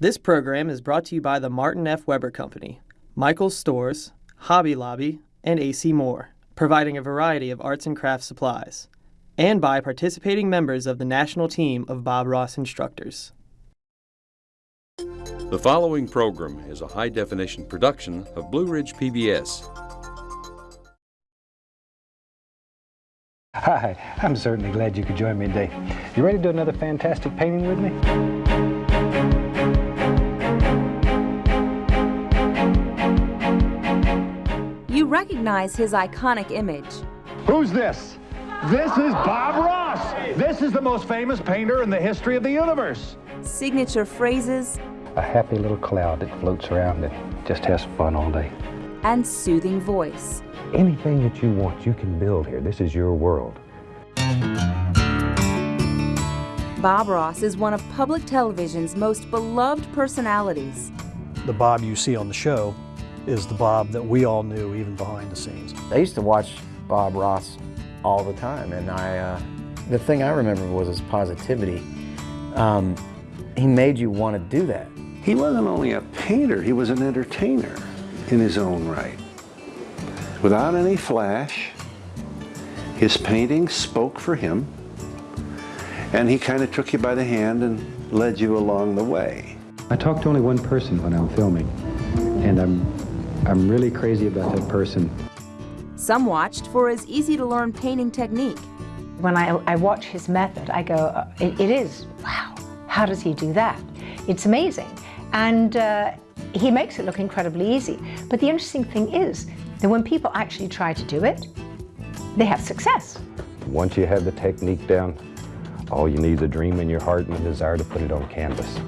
This program is brought to you by the Martin F. Weber Company, Michael's Stores, Hobby Lobby, and AC Moore, providing a variety of arts and crafts supplies, and by participating members of the national team of Bob Ross instructors. The following program is a high definition production of Blue Ridge PBS. Hi, I'm certainly glad you could join me today. You ready to do another fantastic painting with me? Recognize his iconic image. Who's this? This is Bob Ross. This is the most famous painter in the history of the universe. Signature phrases A happy little cloud that floats around and just has fun all day. and soothing voice. Anything that you want, you can build here. This is your world. Bob Ross is one of public television's most beloved personalities. the Bob you see on the show is the Bob that we all knew even behind the scenes. I used to watch Bob Ross all the time, and I, uh, the thing I remember was his positivity. Um, he made you want to do that. He wasn't only a painter, he was an entertainer in his own right. Without any flash, his paintings spoke for him, and he kind of took you by the hand and led you along the way. I talk to only one person when I'm filming, and I'm, I'm really crazy about that person. Some watched for his easy to learn painting technique. When I, I watch his method, I go, uh, it, it is, wow, how does he do that? It's amazing. And uh, he makes it look incredibly easy. But the interesting thing is that when people actually try to do it, they have success. Once you have the technique down, all you need is a dream in your heart and a desire to put it on canvas.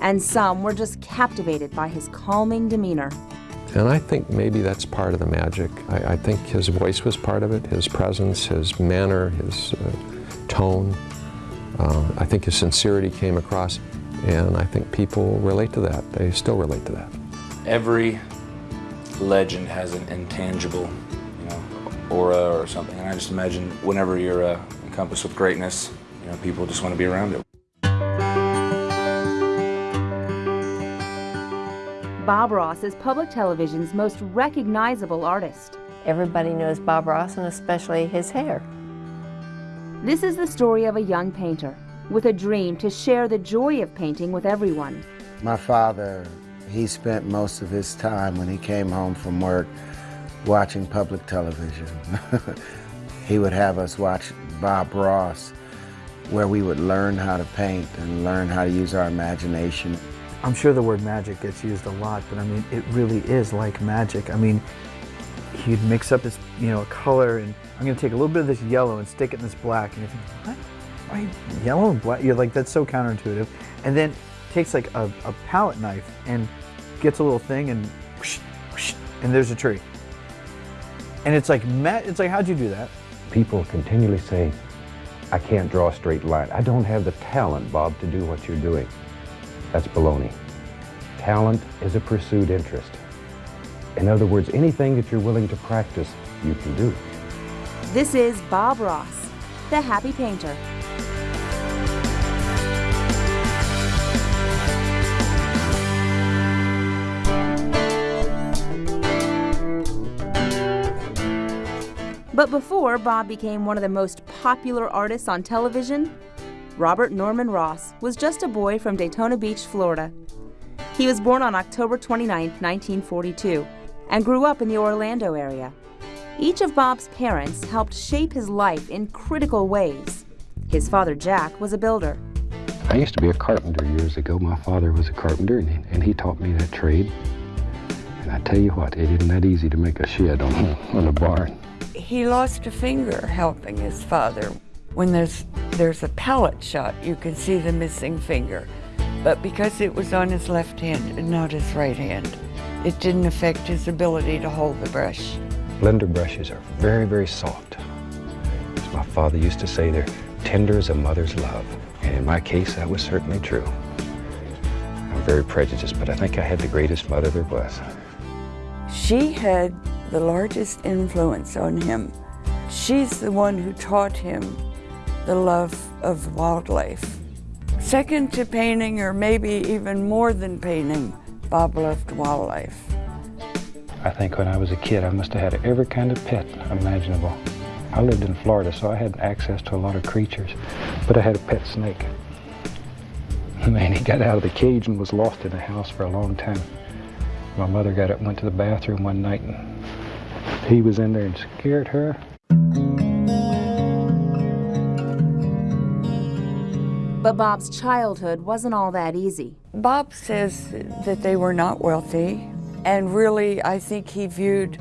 And some were just captivated by his calming demeanor. And I think maybe that's part of the magic. I, I think his voice was part of it, his presence, his manner, his uh, tone. Uh, I think his sincerity came across, and I think people relate to that. They still relate to that. Every legend has an intangible, you know, aura or something. And I just imagine whenever you're uh, encompassed with greatness, you know, people just want to be around it. Bob Ross is public television's most recognizable artist. Everybody knows Bob Ross and especially his hair. This is the story of a young painter with a dream to share the joy of painting with everyone. My father, he spent most of his time when he came home from work watching public television. he would have us watch Bob Ross, where we would learn how to paint and learn how to use our imagination. I'm sure the word magic gets used a lot, but I mean, it really is like magic. I mean, he'd mix up this, you know, a color, and I'm going to take a little bit of this yellow and stick it in this black, and you think, what? Why yellow and black? You're like, that's so counterintuitive. And then takes like a, a palette knife and gets a little thing, and whoosh, whoosh, and there's a tree. And it's like, Matt, it's like, how'd you do that? People continually say, I can't draw a straight line. I don't have the talent, Bob, to do what you're doing. That's baloney. Talent is a pursued interest. In other words, anything that you're willing to practice, you can do. This is Bob Ross, the happy painter. But before Bob became one of the most popular artists on television, Robert Norman Ross was just a boy from Daytona Beach, Florida. He was born on October 29, 1942, and grew up in the Orlando area. Each of Bob's parents helped shape his life in critical ways. His father, Jack, was a builder. I used to be a carpenter years ago. My father was a carpenter, and he, and he taught me that trade. And I tell you what, it isn't that easy to make a shed on, on a barn. He lost a finger helping his father. When there's, there's a palette shot, you can see the missing finger. But because it was on his left hand and not his right hand, it didn't affect his ability to hold the brush. Blender brushes are very, very soft. As my father used to say, they're tender as a mother's love. And in my case, that was certainly true. I'm very prejudiced, but I think I had the greatest mother there was. She had the largest influence on him. She's the one who taught him the love of wildlife. Second to painting, or maybe even more than painting, Bob loved wildlife. I think when I was a kid, I must have had every kind of pet imaginable. I lived in Florida, so I had access to a lot of creatures, but I had a pet snake. Man, he got out of the cage and was lost in the house for a long time. My mother got up and went to the bathroom one night, and he was in there and scared her. But Bob's childhood wasn't all that easy. Bob says that they were not wealthy, and really, I think he viewed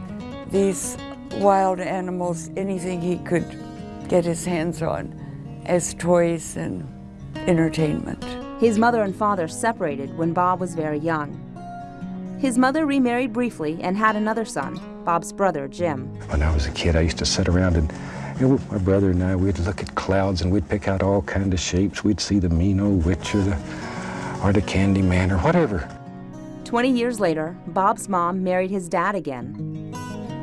these wild animals, anything he could get his hands on, as toys and entertainment. His mother and father separated when Bob was very young. His mother remarried briefly and had another son, Bob's brother, Jim. When I was a kid, I used to sit around and you know, my brother and I, we'd look at clouds and we'd pick out all kind of shapes. We'd see the mean old witch or the, or the candy man or whatever. 20 years later, Bob's mom married his dad again.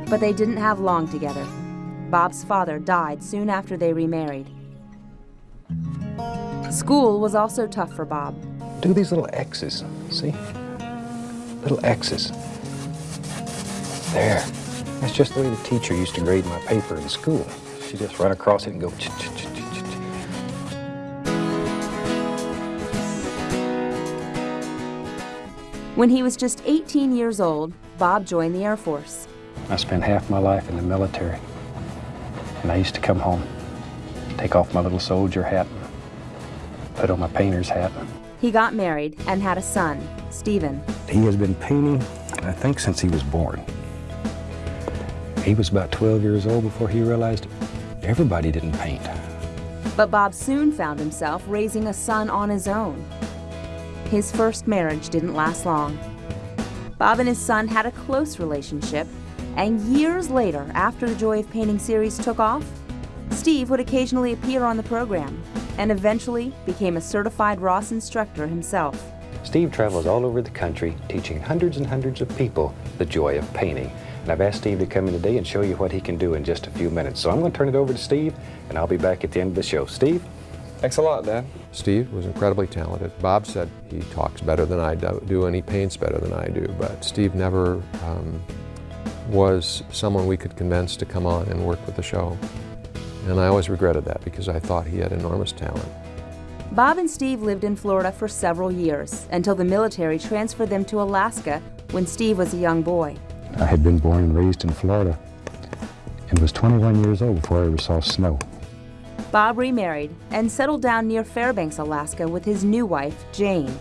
But they didn't have long together. Bob's father died soon after they remarried. School was also tough for Bob. Do these little X's, see? Little X's. There. That's just the way the teacher used to grade my paper in school. She just run across it and go ch ch ch ch ch. When he was just 18 years old, Bob joined the Air Force. I spent half my life in the military. And I used to come home, take off my little soldier hat, put on my painter's hat. He got married and had a son, Stephen. He has been painting, I think, since he was born. He was about 12 years old before he realized everybody didn't paint. But Bob soon found himself raising a son on his own. His first marriage didn't last long. Bob and his son had a close relationship, and years later, after the Joy of Painting series took off, Steve would occasionally appear on the program and eventually became a certified Ross instructor himself. Steve travels all over the country teaching hundreds and hundreds of people the joy of painting. And I've asked Steve to come in today and show you what he can do in just a few minutes. So I'm going to turn it over to Steve, and I'll be back at the end of the show. Steve? Thanks a lot, Dad. Steve was incredibly talented. Bob said he talks better than I do and he paints better than I do, but Steve never um, was someone we could convince to come on and work with the show. And I always regretted that because I thought he had enormous talent. Bob and Steve lived in Florida for several years until the military transferred them to Alaska when Steve was a young boy. I had been born and raised in Florida and was 21 years old before I ever saw snow. Bob remarried and settled down near Fairbanks, Alaska with his new wife, Jane.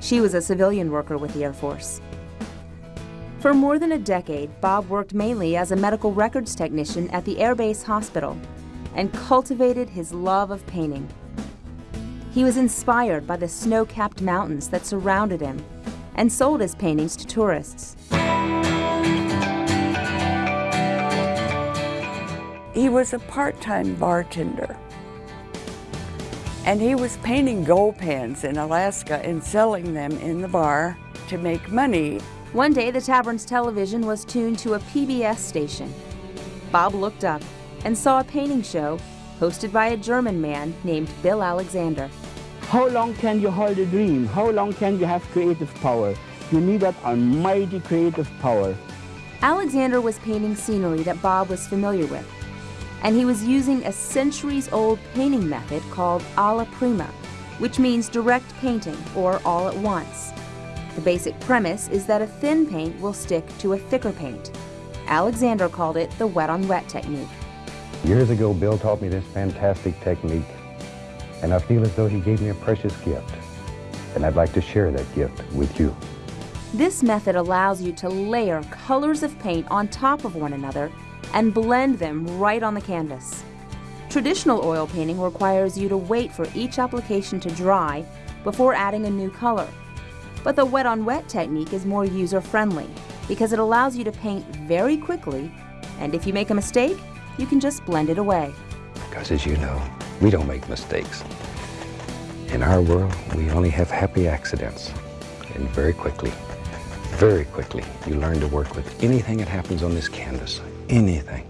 She was a civilian worker with the Air Force. For more than a decade, Bob worked mainly as a medical records technician at the Air Base Hospital and cultivated his love of painting. He was inspired by the snow-capped mountains that surrounded him and sold his paintings to tourists. He was a part-time bartender. And he was painting gold pans in Alaska and selling them in the bar to make money. One day, the tavern's television was tuned to a PBS station. Bob looked up and saw a painting show hosted by a German man named Bill Alexander. How long can you hold a dream? How long can you have creative power? You need that almighty creative power. Alexander was painting scenery that Bob was familiar with, and he was using a centuries-old painting method called alla prima, which means direct painting or all at once. The basic premise is that a thin paint will stick to a thicker paint. Alexander called it the wet-on-wet -wet technique. Years ago, Bill taught me this fantastic technique, and I feel as though he gave me a precious gift, and I'd like to share that gift with you. This method allows you to layer colors of paint on top of one another and blend them right on the canvas. Traditional oil painting requires you to wait for each application to dry before adding a new color. But the wet-on-wet -wet technique is more user-friendly because it allows you to paint very quickly, and if you make a mistake, you can just blend it away. Because as you know, we don't make mistakes. In our world, we only have happy accidents. And very quickly, very quickly, you learn to work with anything that happens on this canvas. Anything.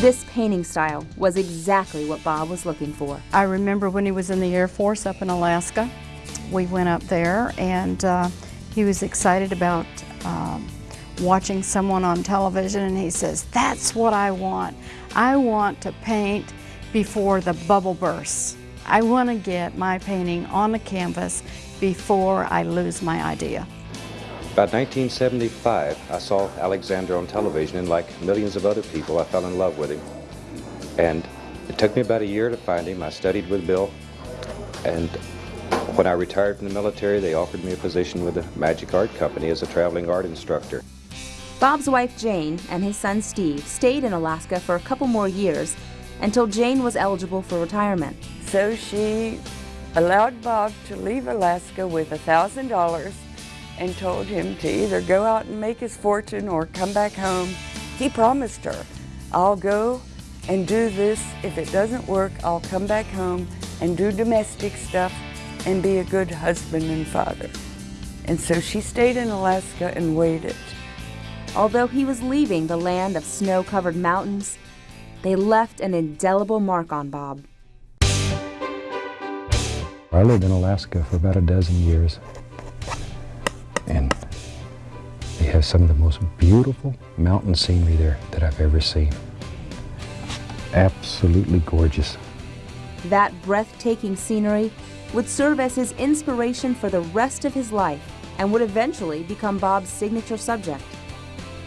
This painting style was exactly what Bob was looking for. I remember when he was in the Air Force up in Alaska, we went up there and uh, he was excited about um, watching someone on television and he says, that's what I want. I want to paint before the bubble bursts. I want to get my painting on the canvas before I lose my idea. About 1975, I saw Alexander on television, and like millions of other people, I fell in love with him. And it took me about a year to find him. I studied with Bill, and when I retired from the military, they offered me a position with the Magic Art Company as a traveling art instructor. Bob's wife Jane and his son Steve stayed in Alaska for a couple more years until Jane was eligible for retirement. So she allowed Bob to leave Alaska with a $1,000 and told him to either go out and make his fortune or come back home. He promised her, I'll go and do this. If it doesn't work, I'll come back home and do domestic stuff and be a good husband and father. And so she stayed in Alaska and waited. Although he was leaving the land of snow-covered mountains, they left an indelible mark on Bob. I lived in Alaska for about a dozen years, and they have some of the most beautiful mountain scenery there that I've ever seen. Absolutely gorgeous. That breathtaking scenery would serve as his inspiration for the rest of his life and would eventually become Bob's signature subject.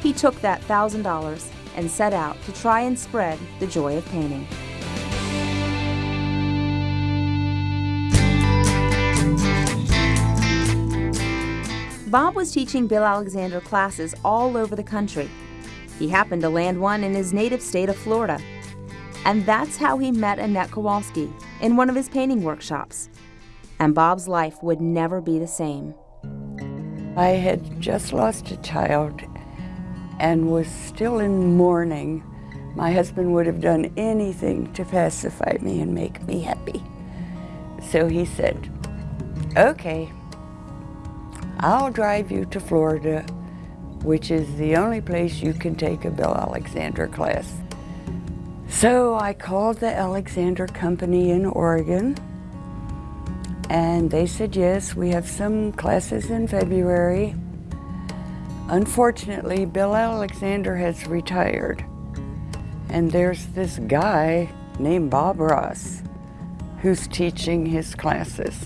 He took that $1,000 and set out to try and spread the joy of painting. Bob was teaching Bill Alexander classes all over the country. He happened to land one in his native state of Florida. And that's how he met Annette Kowalski in one of his painting workshops. And Bob's life would never be the same. I had just lost a child and was still in mourning. My husband would have done anything to pacify me and make me happy. So he said, okay, I'll drive you to Florida, which is the only place you can take a Bill Alexander class. So I called the Alexander Company in Oregon, and they said, yes, we have some classes in February. Unfortunately, Bill Alexander has retired, and there's this guy named Bob Ross who's teaching his classes.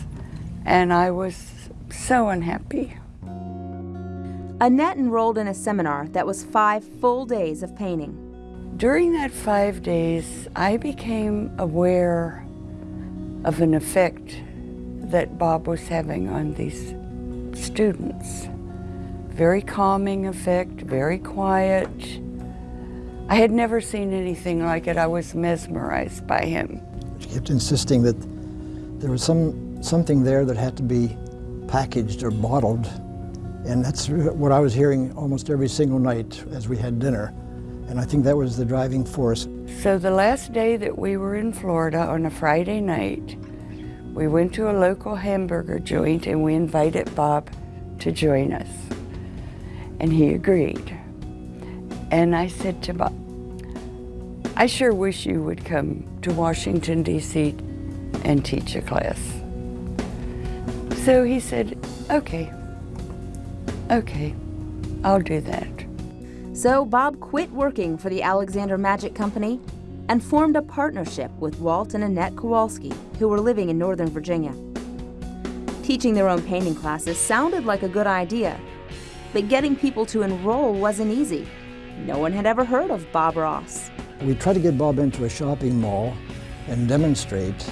And I was so unhappy. Annette enrolled in a seminar that was five full days of painting. During that five days, I became aware of an effect that Bob was having on these students. Very calming effect, very quiet. I had never seen anything like it. I was mesmerized by him. She kept insisting that there was some something there that had to be packaged or bottled. And that's what I was hearing almost every single night as we had dinner. And I think that was the driving force. So the last day that we were in Florida on a Friday night, we went to a local hamburger joint and we invited Bob to join us. And he agreed. And I said to Bob, I sure wish you would come to Washington, D.C. and teach a class. So he said, okay, okay, I'll do that. So Bob quit working for the Alexander Magic Company and formed a partnership with Walt and Annette Kowalski, who were living in Northern Virginia. Teaching their own painting classes sounded like a good idea, but getting people to enroll wasn't easy. No one had ever heard of Bob Ross. We tried to get Bob into a shopping mall and demonstrate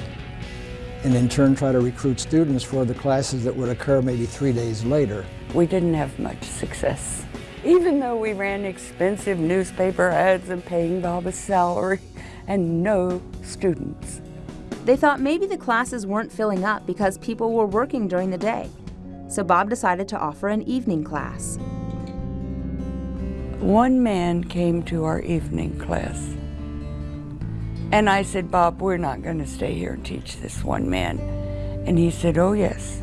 and in turn try to recruit students for the classes that would occur maybe three days later. We didn't have much success. Even though we ran expensive newspaper ads and paying Bob a salary and no students. They thought maybe the classes weren't filling up because people were working during the day. So Bob decided to offer an evening class. One man came to our evening class and I said, Bob, we're not going to stay here and teach this one man. And he said, oh, yes.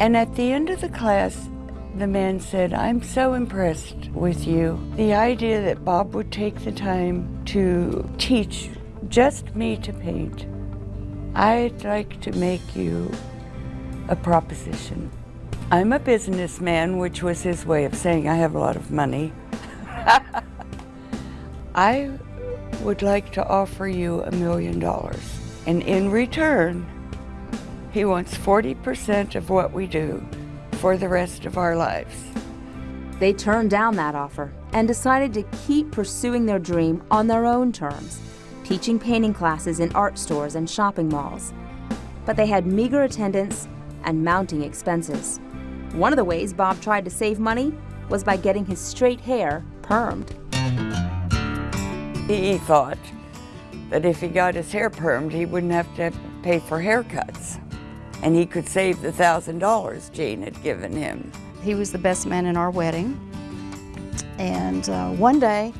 And at the end of the class, the man said, I'm so impressed with you. The idea that Bob would take the time to teach just me to paint. I'd like to make you a proposition. I'm a businessman, which was his way of saying I have a lot of money. I would like to offer you a million dollars. And in return, he wants 40% of what we do for the rest of our lives. They turned down that offer and decided to keep pursuing their dream on their own terms, teaching painting classes in art stores and shopping malls. But they had meager attendance and mounting expenses. One of the ways Bob tried to save money was by getting his straight hair permed. He thought that if he got his hair permed, he wouldn't have to pay for haircuts. And he could save the $1,000 Jane had given him. He was the best man in our wedding. And uh, one day,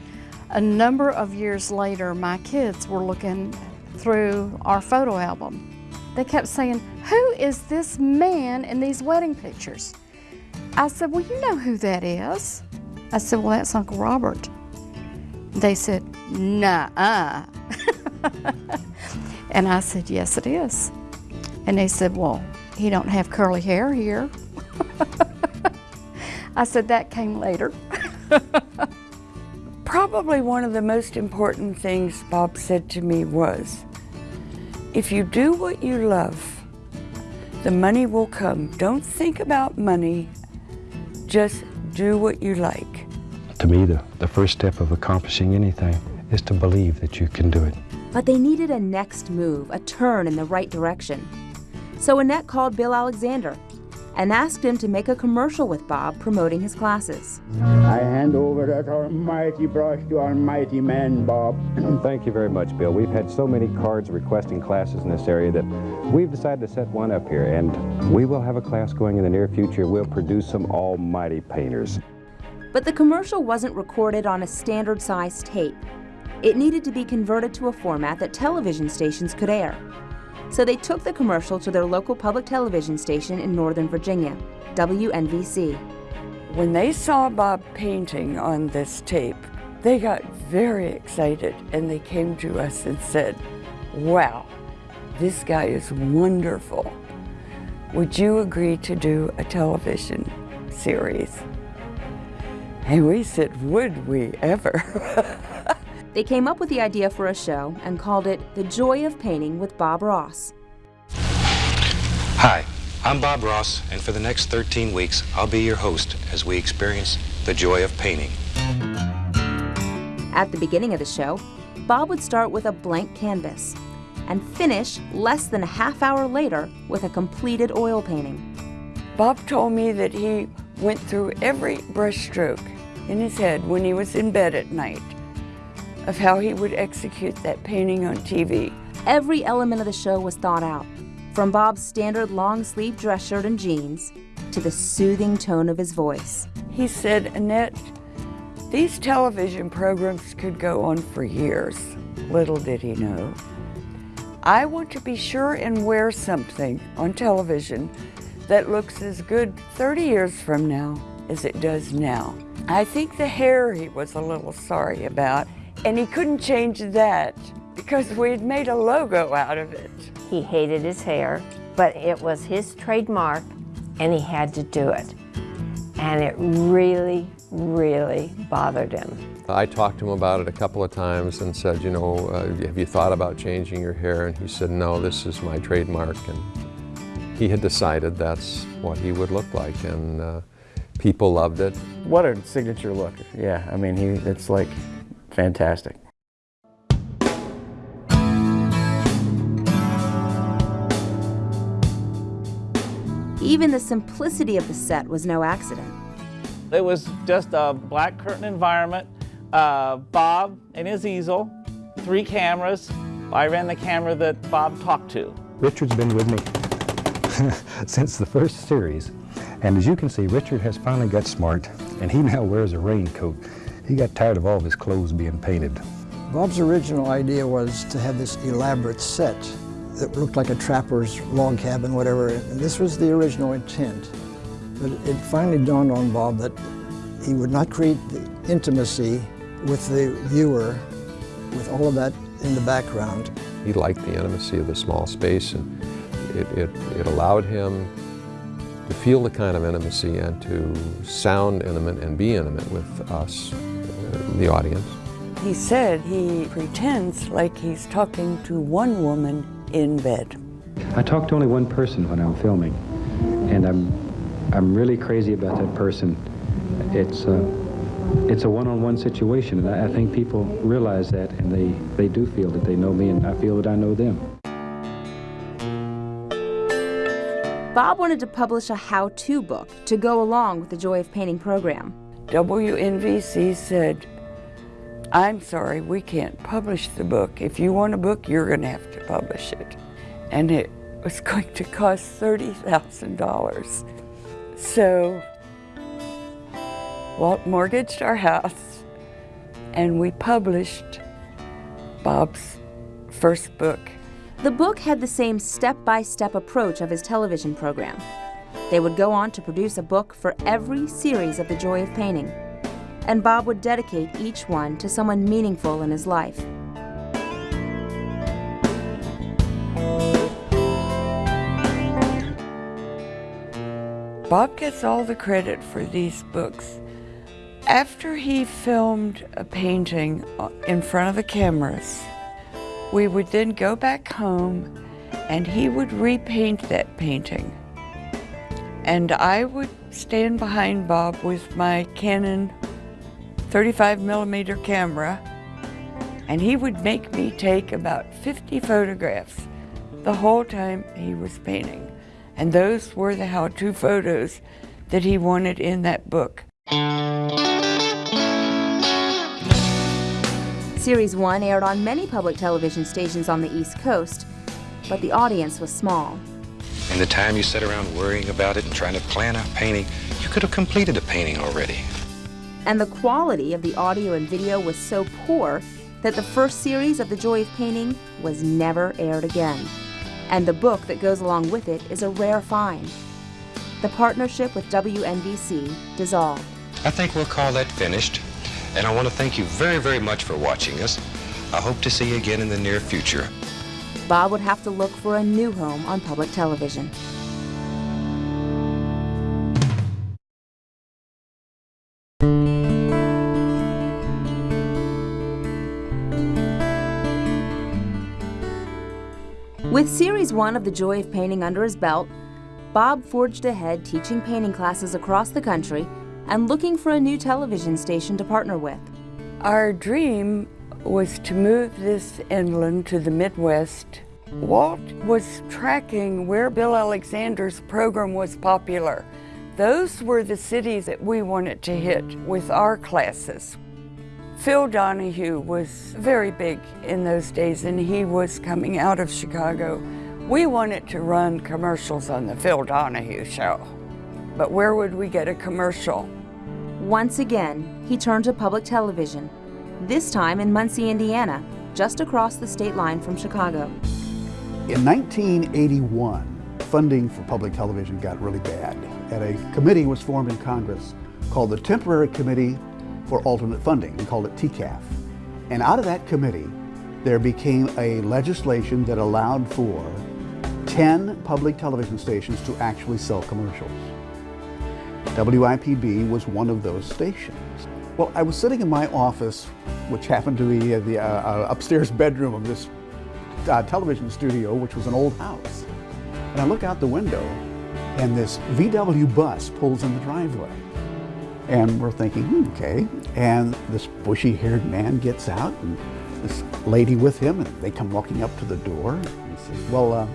a number of years later, my kids were looking through our photo album. They kept saying, who is this man in these wedding pictures? I said, well, you know who that is. I said, well, that's Uncle Robert. They said, nah-uh. and I said, yes, it is. And they said, well, he don't have curly hair here. I said, that came later. Probably one of the most important things Bob said to me was, if you do what you love, the money will come. Don't think about money, just do what you like. To me, the, the first step of accomplishing anything is to believe that you can do it. But they needed a next move, a turn in the right direction. So Annette called Bill Alexander and asked him to make a commercial with Bob promoting his classes. I hand over that almighty brush to almighty man, Bob. Thank you very much, Bill. We've had so many cards requesting classes in this area that we've decided to set one up here, and we will have a class going in the near future. We'll produce some almighty painters. But the commercial wasn't recorded on a standard size tape. It needed to be converted to a format that television stations could air. So they took the commercial to their local public television station in Northern Virginia, WNVC. When they saw Bob painting on this tape, they got very excited and they came to us and said, wow, this guy is wonderful. Would you agree to do a television series? And we said, would we ever? They came up with the idea for a show and called it The Joy of Painting with Bob Ross. Hi, I'm Bob Ross, and for the next 13 weeks, I'll be your host as we experience the joy of painting. At the beginning of the show, Bob would start with a blank canvas and finish less than a half hour later with a completed oil painting. Bob told me that he went through every brush stroke in his head when he was in bed at night of how he would execute that painting on TV. Every element of the show was thought out, from Bob's standard long sleeve dress shirt and jeans to the soothing tone of his voice. He said, Annette, these television programs could go on for years. Little did he know. I want to be sure and wear something on television that looks as good 30 years from now as it does now. I think the hair he was a little sorry about, and he couldn't change that because we had made a logo out of it. He hated his hair, but it was his trademark and he had to do it. And it really, really bothered him. I talked to him about it a couple of times and said, you know, uh, have you thought about changing your hair? And he said, no, this is my trademark. And he had decided that's what he would look like. And uh, people loved it. What a signature look. Yeah, I mean, he, it's like fantastic. Even the simplicity of the set was no accident. It was just a black curtain environment, uh, Bob and his easel, three cameras. I ran the camera that Bob talked to. Richard's been with me since the first series. And as you can see, Richard has finally got smart, and he now wears a raincoat. He got tired of all of his clothes being painted. Bob's original idea was to have this elaborate set that looked like a trapper's log cabin, whatever, and this was the original intent. But it finally dawned on Bob that he would not create the intimacy with the viewer with all of that in the background. He liked the intimacy of the small space and it, it, it allowed him to feel the kind of intimacy and to sound intimate and be intimate with us, uh, the audience. He said he pretends like he's talking to one woman in bed. I talk to only one person when I'm filming, and I'm, I'm really crazy about that person. It's a, it's a one-on-one situation, and I, I think people realize that, and they, they do feel that they know me, and I feel that I know them. Bob wanted to publish a how-to book to go along with the Joy of Painting program. WNVC said, I'm sorry, we can't publish the book. If you want a book, you're going to have to publish it. And it was going to cost $30,000. So Walt mortgaged our house and we published Bob's first book. The book had the same step-by-step approach of his television program. They would go on to produce a book for every series of The Joy of Painting, and Bob would dedicate each one to someone meaningful in his life. Bob gets all the credit for these books. After he filmed a painting in front of the cameras, we would then go back home and he would repaint that painting. And I would stand behind Bob with my Canon 35 millimeter camera and he would make me take about 50 photographs the whole time he was painting. And those were the how-to photos that he wanted in that book. Series 1 aired on many public television stations on the East Coast, but the audience was small. In the time you sat around worrying about it and trying to plan a painting, you could have completed a painting already. And the quality of the audio and video was so poor that the first series of The Joy of Painting was never aired again and the book that goes along with it is a rare find. The partnership with WNVC dissolved. I think we'll call that finished, and I want to thank you very, very much for watching us. I hope to see you again in the near future. Bob would have to look for a new home on public television. With Series 1 of The Joy of Painting under his belt, Bob forged ahead teaching painting classes across the country and looking for a new television station to partner with. Our dream was to move this inland to the Midwest. Walt was tracking where Bill Alexander's program was popular. Those were the cities that we wanted to hit with our classes. Phil Donahue was very big in those days and he was coming out of Chicago. We wanted to run commercials on the Phil Donahue show, but where would we get a commercial? Once again, he turned to public television, this time in Muncie, Indiana, just across the state line from Chicago. In 1981, funding for public television got really bad, and a committee was formed in Congress called the Temporary Committee for alternate funding. We called it TCAF. And out of that committee, there became a legislation that allowed for 10 public television stations to actually sell commercials. WIPB was one of those stations. Well, I was sitting in my office, which happened to be the uh, uh, upstairs bedroom of this uh, television studio, which was an old house. And I look out the window, and this VW bus pulls in the driveway. And we're thinking, hmm, okay. And this bushy-haired man gets out, and this lady with him, and they come walking up to the door. And he says, well, uh,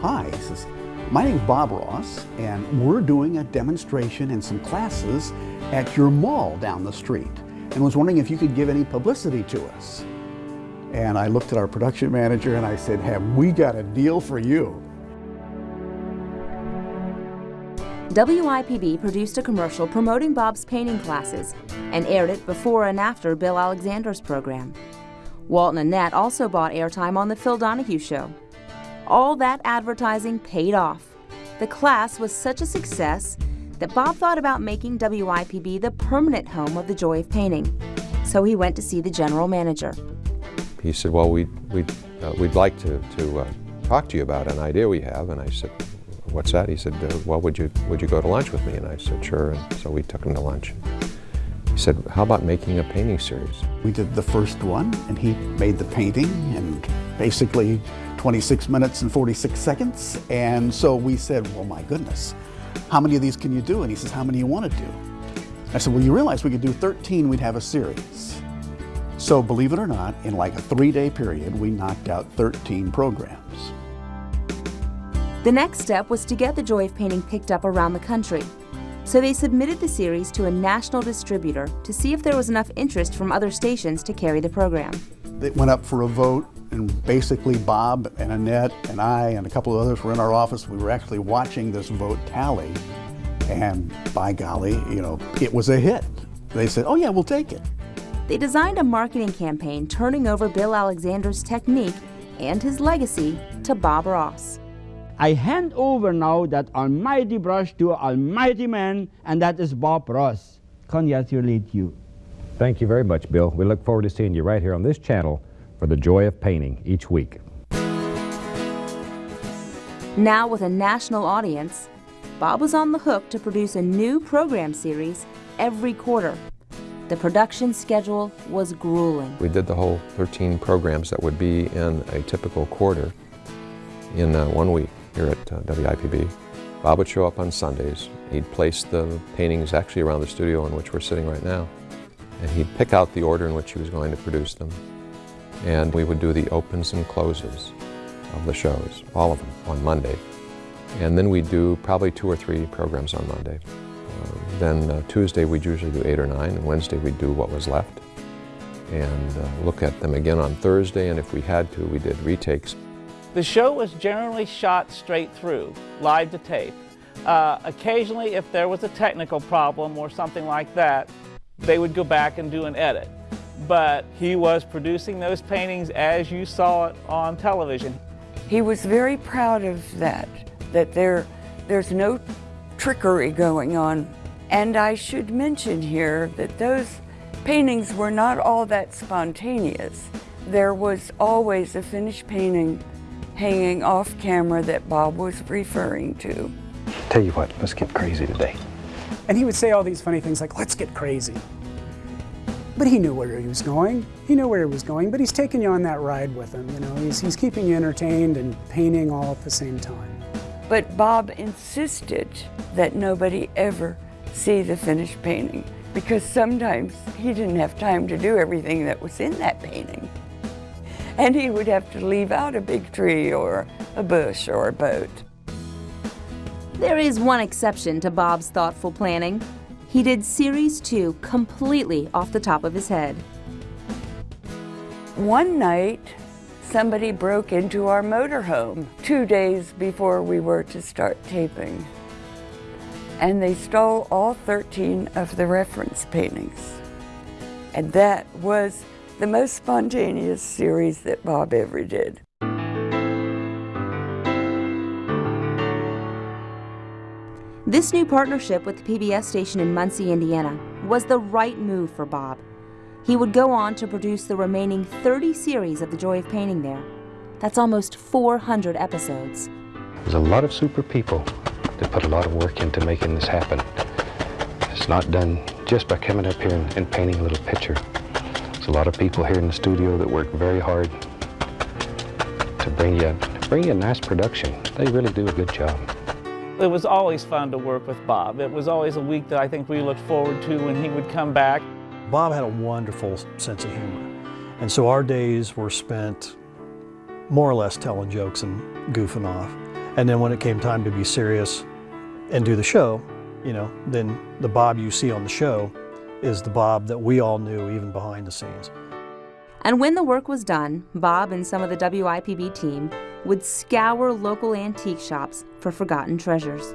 hi. He says, my name is Bob Ross, and we're doing a demonstration and some classes at your mall down the street, and was wondering if you could give any publicity to us. And I looked at our production manager and I said, have we got a deal for you? WIPB produced a commercial promoting Bob's painting classes and aired it before and after Bill Alexander's program. Walt and Annette also bought airtime on The Phil Donahue Show. All that advertising paid off. The class was such a success that Bob thought about making WIPB the permanent home of the joy of painting. So he went to see the general manager. He said, well, we'd, we'd, uh, we'd like to, to uh, talk to you about an idea we have. And I said, what's that? He said, uh, well, would you, would you go to lunch with me? And I said, sure. And so we took him to lunch. He said, how about making a painting series? We did the first one, and he made the painting and basically 26 minutes and 46 seconds. And so we said, well, my goodness, how many of these can you do? And he says, how many do you want to do? I said, well, you realize we could do 13, we'd have a series. So believe it or not, in like a three-day period, we knocked out 13 programs. The next step was to get the joy of painting picked up around the country. So they submitted the series to a national distributor to see if there was enough interest from other stations to carry the program. It went up for a vote, and basically Bob and Annette and I and a couple of others were in our office. We were actually watching this vote tally, and by golly, you know, it was a hit. They said, oh yeah, we'll take it. They designed a marketing campaign turning over Bill Alexander's technique and his legacy to Bob Ross. I hand over now that almighty brush to almighty man, and that is Bob Ross. Congratulate you. Thank you very much, Bill. We look forward to seeing you right here on this channel for the joy of painting each week. Now with a national audience, Bob was on the hook to produce a new program series every quarter. The production schedule was grueling. We did the whole 13 programs that would be in a typical quarter in uh, one week here at uh, WIPB. Bob would show up on Sundays. He'd place the paintings actually around the studio in which we're sitting right now. And he'd pick out the order in which he was going to produce them. And we would do the opens and closes of the shows, all of them, on Monday. And then we'd do probably two or three programs on Monday. Uh, then uh, Tuesday we'd usually do eight or nine, and Wednesday we'd do what was left. And uh, look at them again on Thursday, and if we had to, we did retakes. The show was generally shot straight through, live to tape. Uh, occasionally, if there was a technical problem or something like that, they would go back and do an edit. But he was producing those paintings as you saw it on television. He was very proud of that, that there, there's no trickery going on. And I should mention here that those paintings were not all that spontaneous. There was always a finished painting hanging off camera that Bob was referring to. Tell you what, let's get crazy today. And he would say all these funny things like, let's get crazy. But he knew where he was going. He knew where he was going, but he's taking you on that ride with him. You know, he's, he's keeping you entertained and painting all at the same time. But Bob insisted that nobody ever see the finished painting because sometimes he didn't have time to do everything that was in that painting. And he would have to leave out a big tree or a bush or a boat. There is one exception to Bob's thoughtful planning. He did Series 2 completely off the top of his head. One night, somebody broke into our motorhome two days before we were to start taping. And they stole all 13 of the reference paintings. And that was the most spontaneous series that Bob ever did. This new partnership with the PBS station in Muncie, Indiana was the right move for Bob. He would go on to produce the remaining 30 series of The Joy of Painting there. That's almost 400 episodes. There's a lot of super people that put a lot of work into making this happen. It's not done just by coming up here and, and painting a little picture. There's a lot of people here in the studio that work very hard to bring you, bring you a nice production. They really do a good job. It was always fun to work with Bob. It was always a week that I think we looked forward to when he would come back. Bob had a wonderful sense of humor. And so our days were spent more or less telling jokes and goofing off. And then when it came time to be serious and do the show, you know, then the Bob you see on the show is the Bob that we all knew even behind the scenes. And when the work was done, Bob and some of the WIPB team would scour local antique shops for forgotten treasures.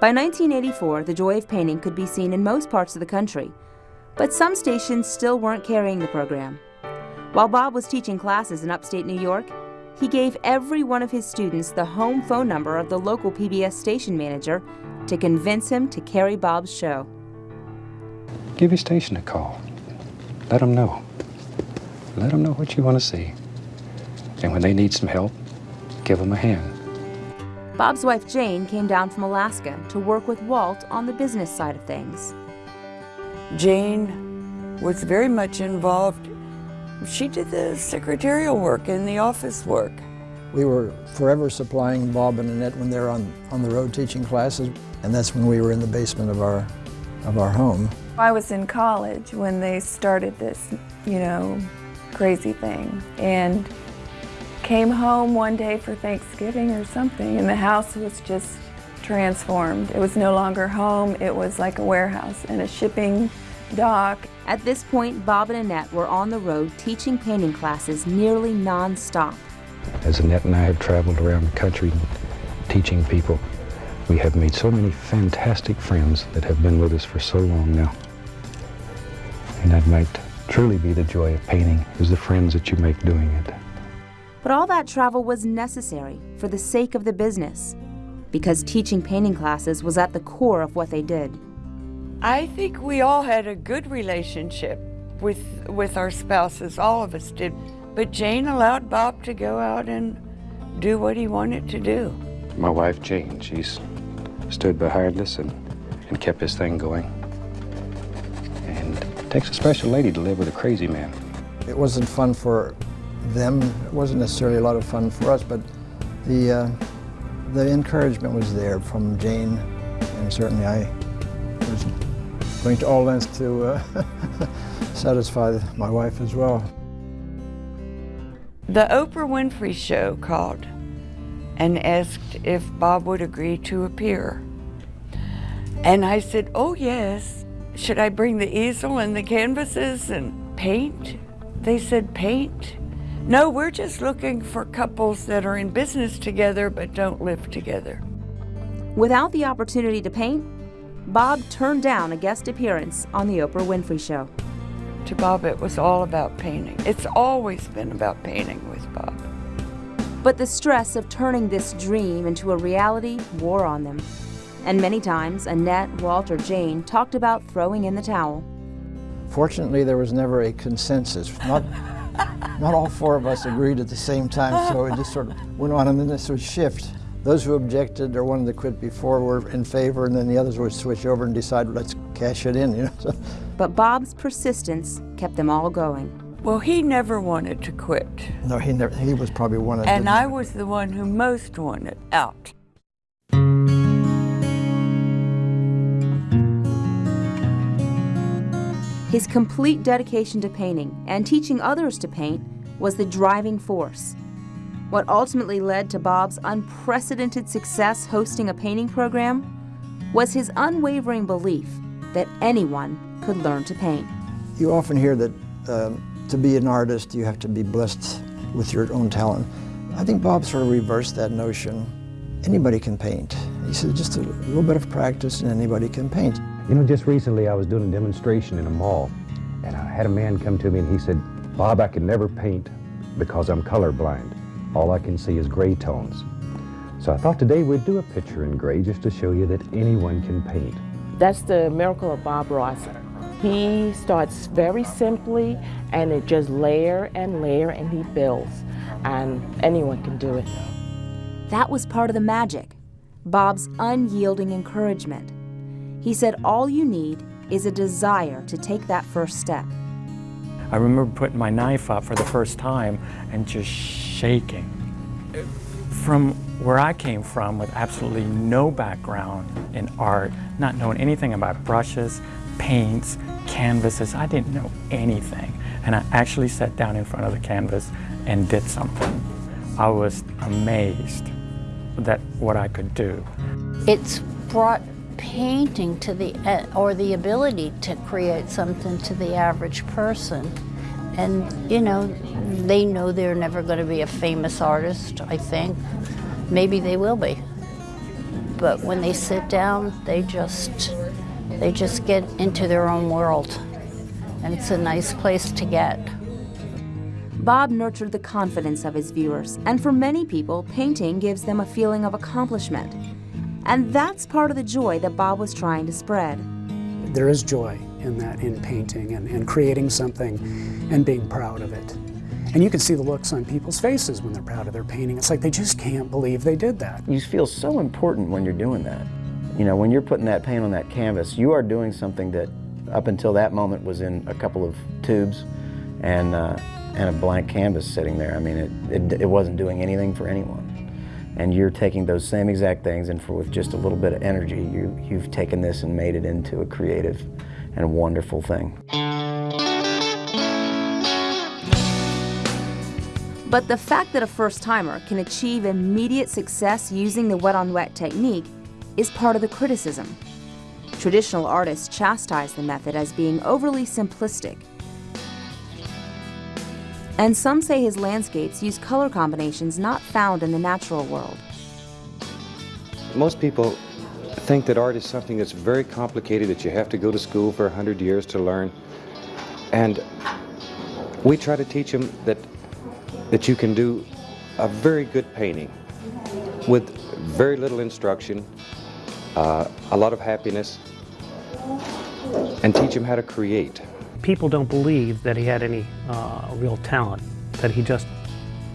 By 1984, the joy of painting could be seen in most parts of the country, but some stations still weren't carrying the program. While Bob was teaching classes in upstate New York, he gave every one of his students the home phone number of the local PBS station manager to convince him to carry Bob's show. Give your station a call. Let them know. Let them know what you want to see. And when they need some help, give him a hand. Bob's wife Jane came down from Alaska to work with Walt on the business side of things. Jane was very much involved. She did the secretarial work and the office work. We were forever supplying Bob and Annette when they were on, on the road teaching classes, and that's when we were in the basement of our, of our home. I was in college when they started this, you know, crazy thing, and came home one day for Thanksgiving or something, and the house was just transformed. It was no longer home, it was like a warehouse and a shipping dock. At this point, Bob and Annette were on the road teaching painting classes nearly non-stop. As Annette and I have traveled around the country teaching people, we have made so many fantastic friends that have been with us for so long now. And that might truly be the joy of painting, is the friends that you make doing it. But all that travel was necessary for the sake of the business, because teaching painting classes was at the core of what they did. I think we all had a good relationship with, with our spouses, all of us did. But Jane allowed Bob to go out and do what he wanted to do. My wife, Jane, she's stood behind us and, and kept his thing going. And it takes a special lady to live with a crazy man. It wasn't fun for them. It wasn't necessarily a lot of fun for us, but the, uh, the encouragement was there from Jane, and certainly I was going to all lengths to uh, satisfy my wife as well. The Oprah Winfrey Show called and asked if Bob would agree to appear. And I said, oh yes. Should I bring the easel and the canvases and paint? They said, paint? No, we're just looking for couples that are in business together but don't live together. Without the opportunity to paint, Bob turned down a guest appearance on The Oprah Winfrey Show. To Bob, it was all about painting. It's always been about painting with Bob. But the stress of turning this dream into a reality wore on them. And many times, Annette, Walt, or Jane talked about throwing in the towel. Fortunately, there was never a consensus. Not, not all four of us agreed at the same time, so it just sort of went on, and then this would shift. Those who objected or wanted to quit before were in favor, and then the others would switch over and decide, let's cash it in. You know? So. But Bob's persistence kept them all going. Well, he never wanted to quit. No, he never. He was probably one of. And I was the one who most wanted out. His complete dedication to painting and teaching others to paint was the driving force. What ultimately led to Bob's unprecedented success hosting a painting program was his unwavering belief that anyone could learn to paint. You often hear that uh, to be an artist, you have to be blessed with your own talent. I think Bob sort of reversed that notion. Anybody can paint. He said just a little bit of practice and anybody can paint. You know, just recently I was doing a demonstration in a mall, and I had a man come to me and he said, Bob, I can never paint because I'm colorblind. All I can see is gray tones. So I thought today we'd do a picture in gray just to show you that anyone can paint. That's the miracle of Bob Ross. He starts very simply and it just layer and layer and he builds and anyone can do it. That was part of the magic, Bob's unyielding encouragement. He said all you need is a desire to take that first step. I remember putting my knife up for the first time and just shaking. From where I came from with absolutely no background in art, not knowing anything about brushes, paints, canvases, I didn't know anything. And I actually sat down in front of the canvas and did something. I was amazed that what I could do. It's brought painting to the, uh, or the ability to create something to the average person. And, you know, they know they're never going to be a famous artist, I think. Maybe they will be. But when they sit down, they just, they just get into their own world. And it's a nice place to get. Bob nurtured the confidence of his viewers, and for many people, painting gives them a feeling of accomplishment. And that's part of the joy that Bob was trying to spread. There is joy in that, in painting and, and creating something and being proud of it. And you can see the looks on people's faces when they're proud of their painting. It's like they just can't believe they did that. You feel so important when you're doing that. You know, when you're putting that paint on that canvas, you are doing something that up until that moment was in a couple of tubes and, uh, and a blank canvas sitting there. I mean, it, it, it wasn't doing anything for anyone. And you're taking those same exact things and for with just a little bit of energy, you, you've taken this and made it into a creative and wonderful thing. But the fact that a first-timer can achieve immediate success using the wet-on-wet technique is part of the criticism. Traditional artists chastise the method as being overly simplistic. And some say his landscapes use color combinations not found in the natural world. Most people think that art is something that's very complicated, that you have to go to school for a hundred years to learn. And we try to teach them that that you can do a very good painting with very little instruction, uh, a lot of happiness, and teach them how to create. People don't believe that he had any uh, real talent, that he just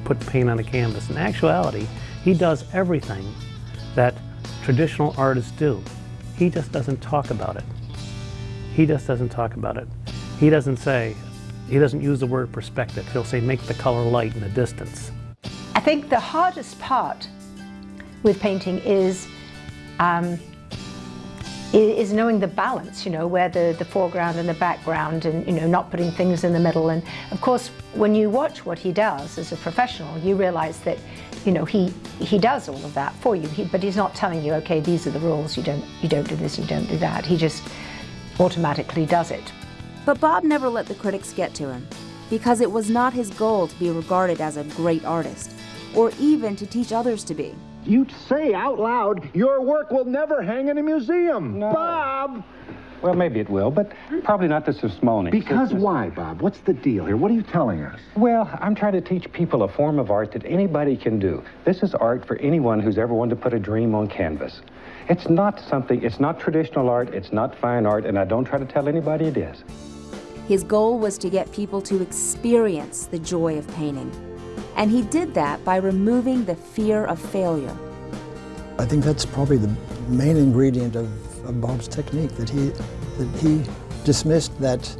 put paint on a canvas. In actuality, he does everything that traditional artists do. He just doesn't talk about it. He just doesn't talk about it. He doesn't say, he doesn't use the word perspective. He'll say make the color light in the distance. I think the hardest part with painting is um, is knowing the balance, you know, where the, the foreground and the background and, you know, not putting things in the middle. And of course, when you watch what he does as a professional, you realize that, you know, he, he does all of that for you, he, but he's not telling you, okay, these are the rules, you don't, you don't do this, you don't do that. He just automatically does it. But Bob never let the critics get to him, because it was not his goal to be regarded as a great artist, or even to teach others to be. You'd say out loud, your work will never hang in a museum. No. Bob! Well, maybe it will, but probably not the Smithsonian. Because why, Bob? What's the deal here? What are you telling us? Well, I'm trying to teach people a form of art that anybody can do. This is art for anyone who's ever wanted to put a dream on canvas. It's not something, it's not traditional art, it's not fine art, and I don't try to tell anybody it is. His goal was to get people to experience the joy of painting. And he did that by removing the fear of failure. I think that's probably the main ingredient of, of Bob's technique, that he, that he dismissed that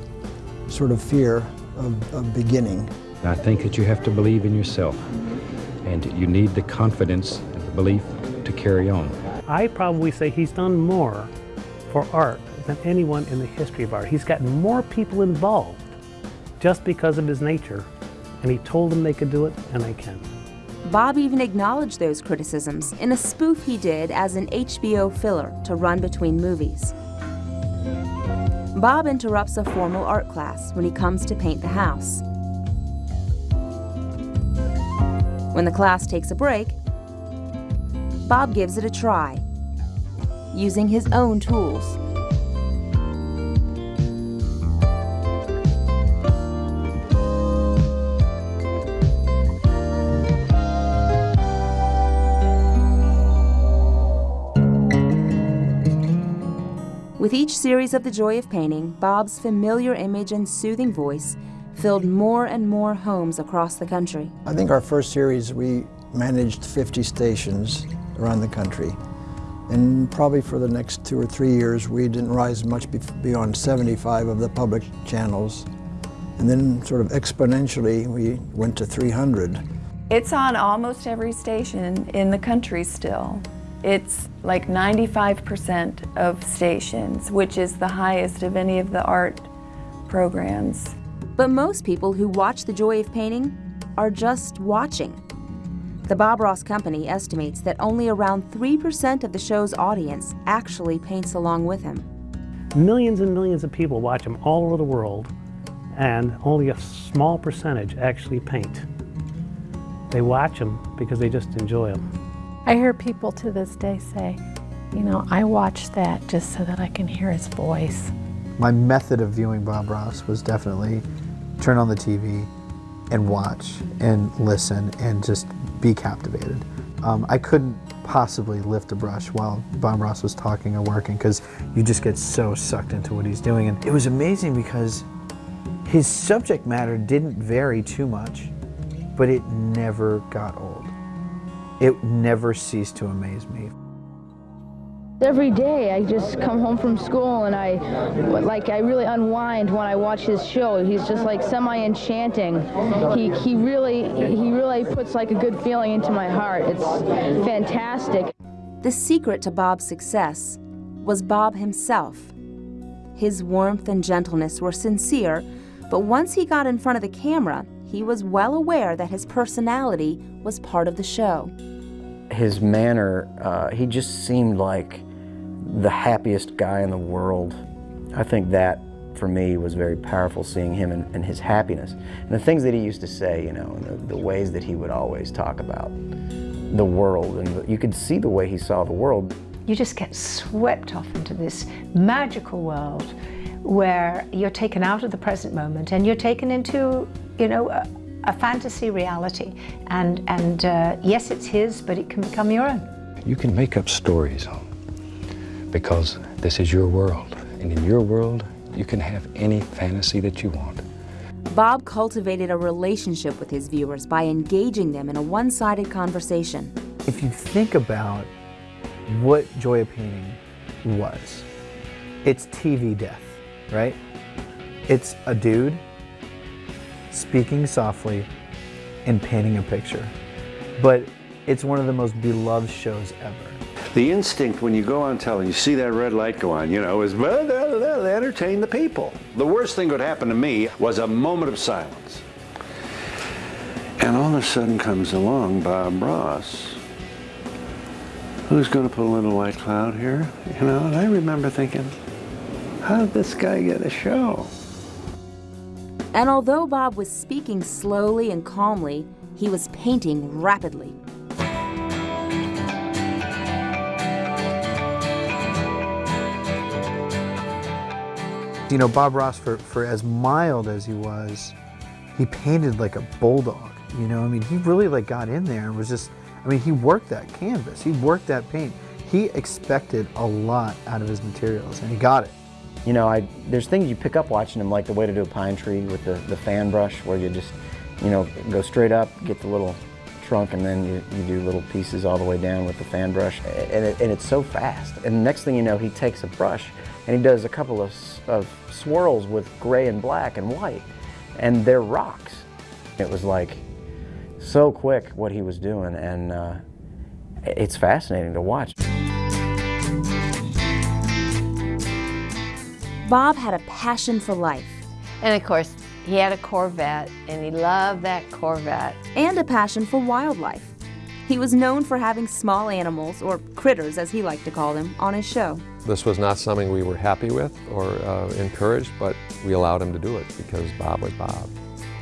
sort of fear of, of beginning. I think that you have to believe in yourself, and you need the confidence and the belief to carry on. I probably say he's done more for art than anyone in the history of art. He's gotten more people involved just because of his nature, and he told them they could do it, and they can. Bob even acknowledged those criticisms in a spoof he did as an HBO filler to run between movies. Bob interrupts a formal art class when he comes to paint the house. When the class takes a break, Bob gives it a try, using his own tools. With each series of The Joy of Painting, Bob's familiar image and soothing voice filled more and more homes across the country. I think our first series we managed 50 stations around the country. And probably for the next two or three years, we didn't rise much beyond 75 of the public channels. And then sort of exponentially, we went to 300. It's on almost every station in the country still. It's like 95% of stations, which is the highest of any of the art programs. But most people who watch The Joy of Painting are just watching. The Bob Ross Company estimates that only around 3% of the show's audience actually paints along with him. Millions and millions of people watch him all over the world, and only a small percentage actually paint. They watch him because they just enjoy him. I hear people to this day say, you know, I watch that just so that I can hear his voice. My method of viewing Bob Ross was definitely turn on the TV and watch and listen and just be captivated. Um, I couldn't possibly lift a brush while Bob Ross was talking or working because you just get so sucked into what he's doing. And it was amazing because his subject matter didn't vary too much, but it never got old. It never ceased to amaze me. Every day I just come home from school and I like I really unwind when I watch his show. He's just like semi-enchanting. He he really he really puts like a good feeling into my heart. It's fantastic. The secret to Bob's success was Bob himself. His warmth and gentleness were sincere, but once he got in front of the camera, he was well aware that his personality was part of the show. His manner, uh, he just seemed like the happiest guy in the world. I think that, for me, was very powerful, seeing him and, and his happiness. And the things that he used to say, you know, and the, the ways that he would always talk about the world. And the, you could see the way he saw the world. You just get swept off into this magical world where you're taken out of the present moment and you're taken into, you know, a, a fantasy reality. And, and uh, yes, it's his, but it can become your own. You can make up stories because this is your world. And in your world, you can have any fantasy that you want. Bob cultivated a relationship with his viewers by engaging them in a one-sided conversation. If you think about what Joy of Painting was, it's TV death, right? It's a dude speaking softly and painting a picture. But it's one of the most beloved shows ever. The instinct when you go on television, you see that red light go on, you know, is well, they'll, they'll entertain the people. The worst thing that would happen to me was a moment of silence. And all of a sudden comes along Bob Ross, who's going to put a little white cloud here, you know, and I remember thinking, how did this guy get a show? And although Bob was speaking slowly and calmly, he was painting rapidly. You know, Bob Ross, for, for as mild as he was, he painted like a bulldog. You know, I mean, he really like got in there and was just, I mean, he worked that canvas. He worked that paint. He expected a lot out of his materials and he got it. You know, I, there's things you pick up watching him, like the way to do a pine tree with the, the fan brush, where you just, you know, go straight up, get the little trunk, and then you, you do little pieces all the way down with the fan brush. And, it, and it's so fast. And next thing you know, he takes a brush and he does a couple of, of swirls with gray and black and white, and they're rocks. It was like so quick what he was doing, and uh, it's fascinating to watch. Bob had a passion for life. And of course, he had a Corvette, and he loved that Corvette. And a passion for wildlife. He was known for having small animals, or critters as he liked to call them, on his show. This was not something we were happy with or uh, encouraged, but we allowed him to do it because Bob was Bob.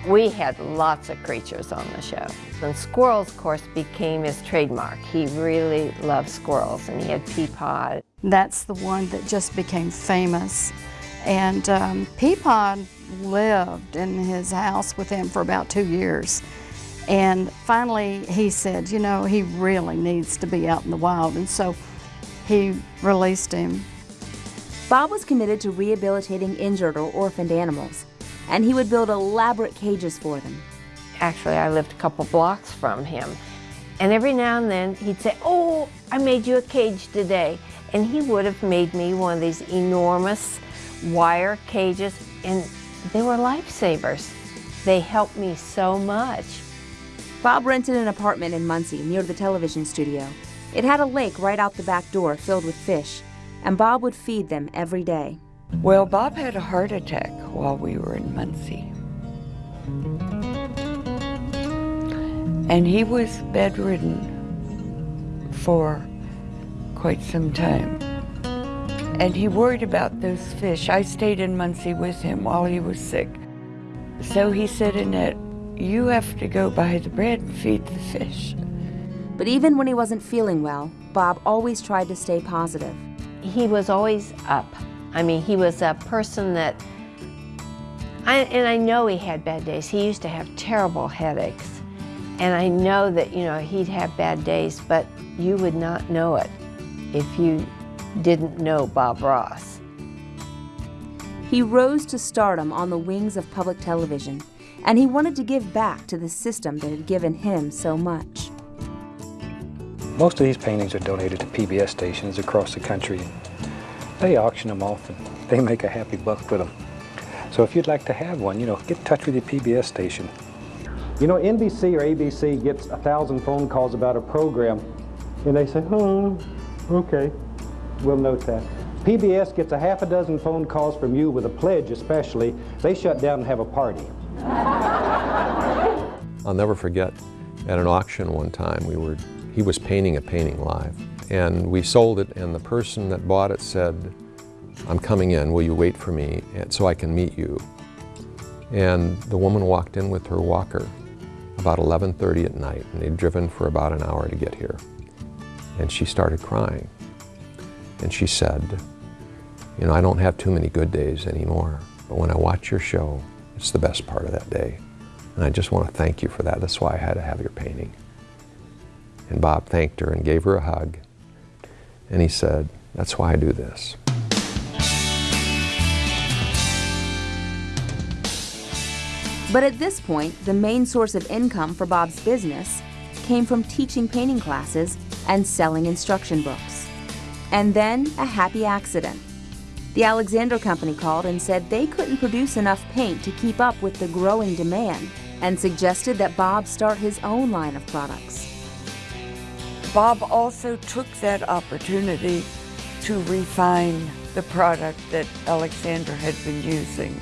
We had lots of creatures on the show. And squirrels, of course, became his trademark. He really loved squirrels, and he had Peapod. That's the one that just became famous. And um, Peapod lived in his house with him for about two years. And finally, he said, you know, he really needs to be out in the wild. And so he released him. Bob was committed to rehabilitating injured or orphaned animals, and he would build elaborate cages for them. Actually, I lived a couple blocks from him. And every now and then he'd say, oh, I made you a cage today. And he would have made me one of these enormous wire cages, and they were lifesavers. They helped me so much. Bob rented an apartment in Muncie near the television studio. It had a lake right out the back door filled with fish, and Bob would feed them every day. Well, Bob had a heart attack while we were in Muncie. And he was bedridden for quite some time. And he worried about those fish. I stayed in Muncie with him while he was sick. So he said, Annette, you have to go buy the bread and feed the fish. But even when he wasn't feeling well, Bob always tried to stay positive. He was always up. I mean, he was a person that, I, and I know he had bad days. He used to have terrible headaches. And I know that, you know, he'd have bad days, but you would not know it if you didn't know Bob Ross. He rose to stardom on the wings of public television, and he wanted to give back to the system that had given him so much. Most of these paintings are donated to PBS stations across the country. They auction them off and they make a happy buck with them. So if you'd like to have one, you know, get in touch with your PBS station. You know, NBC or ABC gets a thousand phone calls about a program, and they say, oh, okay, we'll note that. PBS gets a half a dozen phone calls from you with a pledge especially. They shut down and have a party. I'll never forget at an auction one time, we were, he was painting a painting live. And we sold it, and the person that bought it said, I'm coming in, will you wait for me so I can meet you? And the woman walked in with her walker about 11.30 at night, and they'd driven for about an hour to get here. And she started crying. And she said, you know, I don't have too many good days anymore, but when I watch your show, it's the best part of that day. And I just want to thank you for that. That's why I had to have your painting. And Bob thanked her and gave her a hug. And he said, that's why I do this. But at this point, the main source of income for Bob's business came from teaching painting classes and selling instruction books. And then a happy accident. The Alexander Company called and said they couldn't produce enough paint to keep up with the growing demand and suggested that Bob start his own line of products. Bob also took that opportunity to refine the product that Alexander had been using.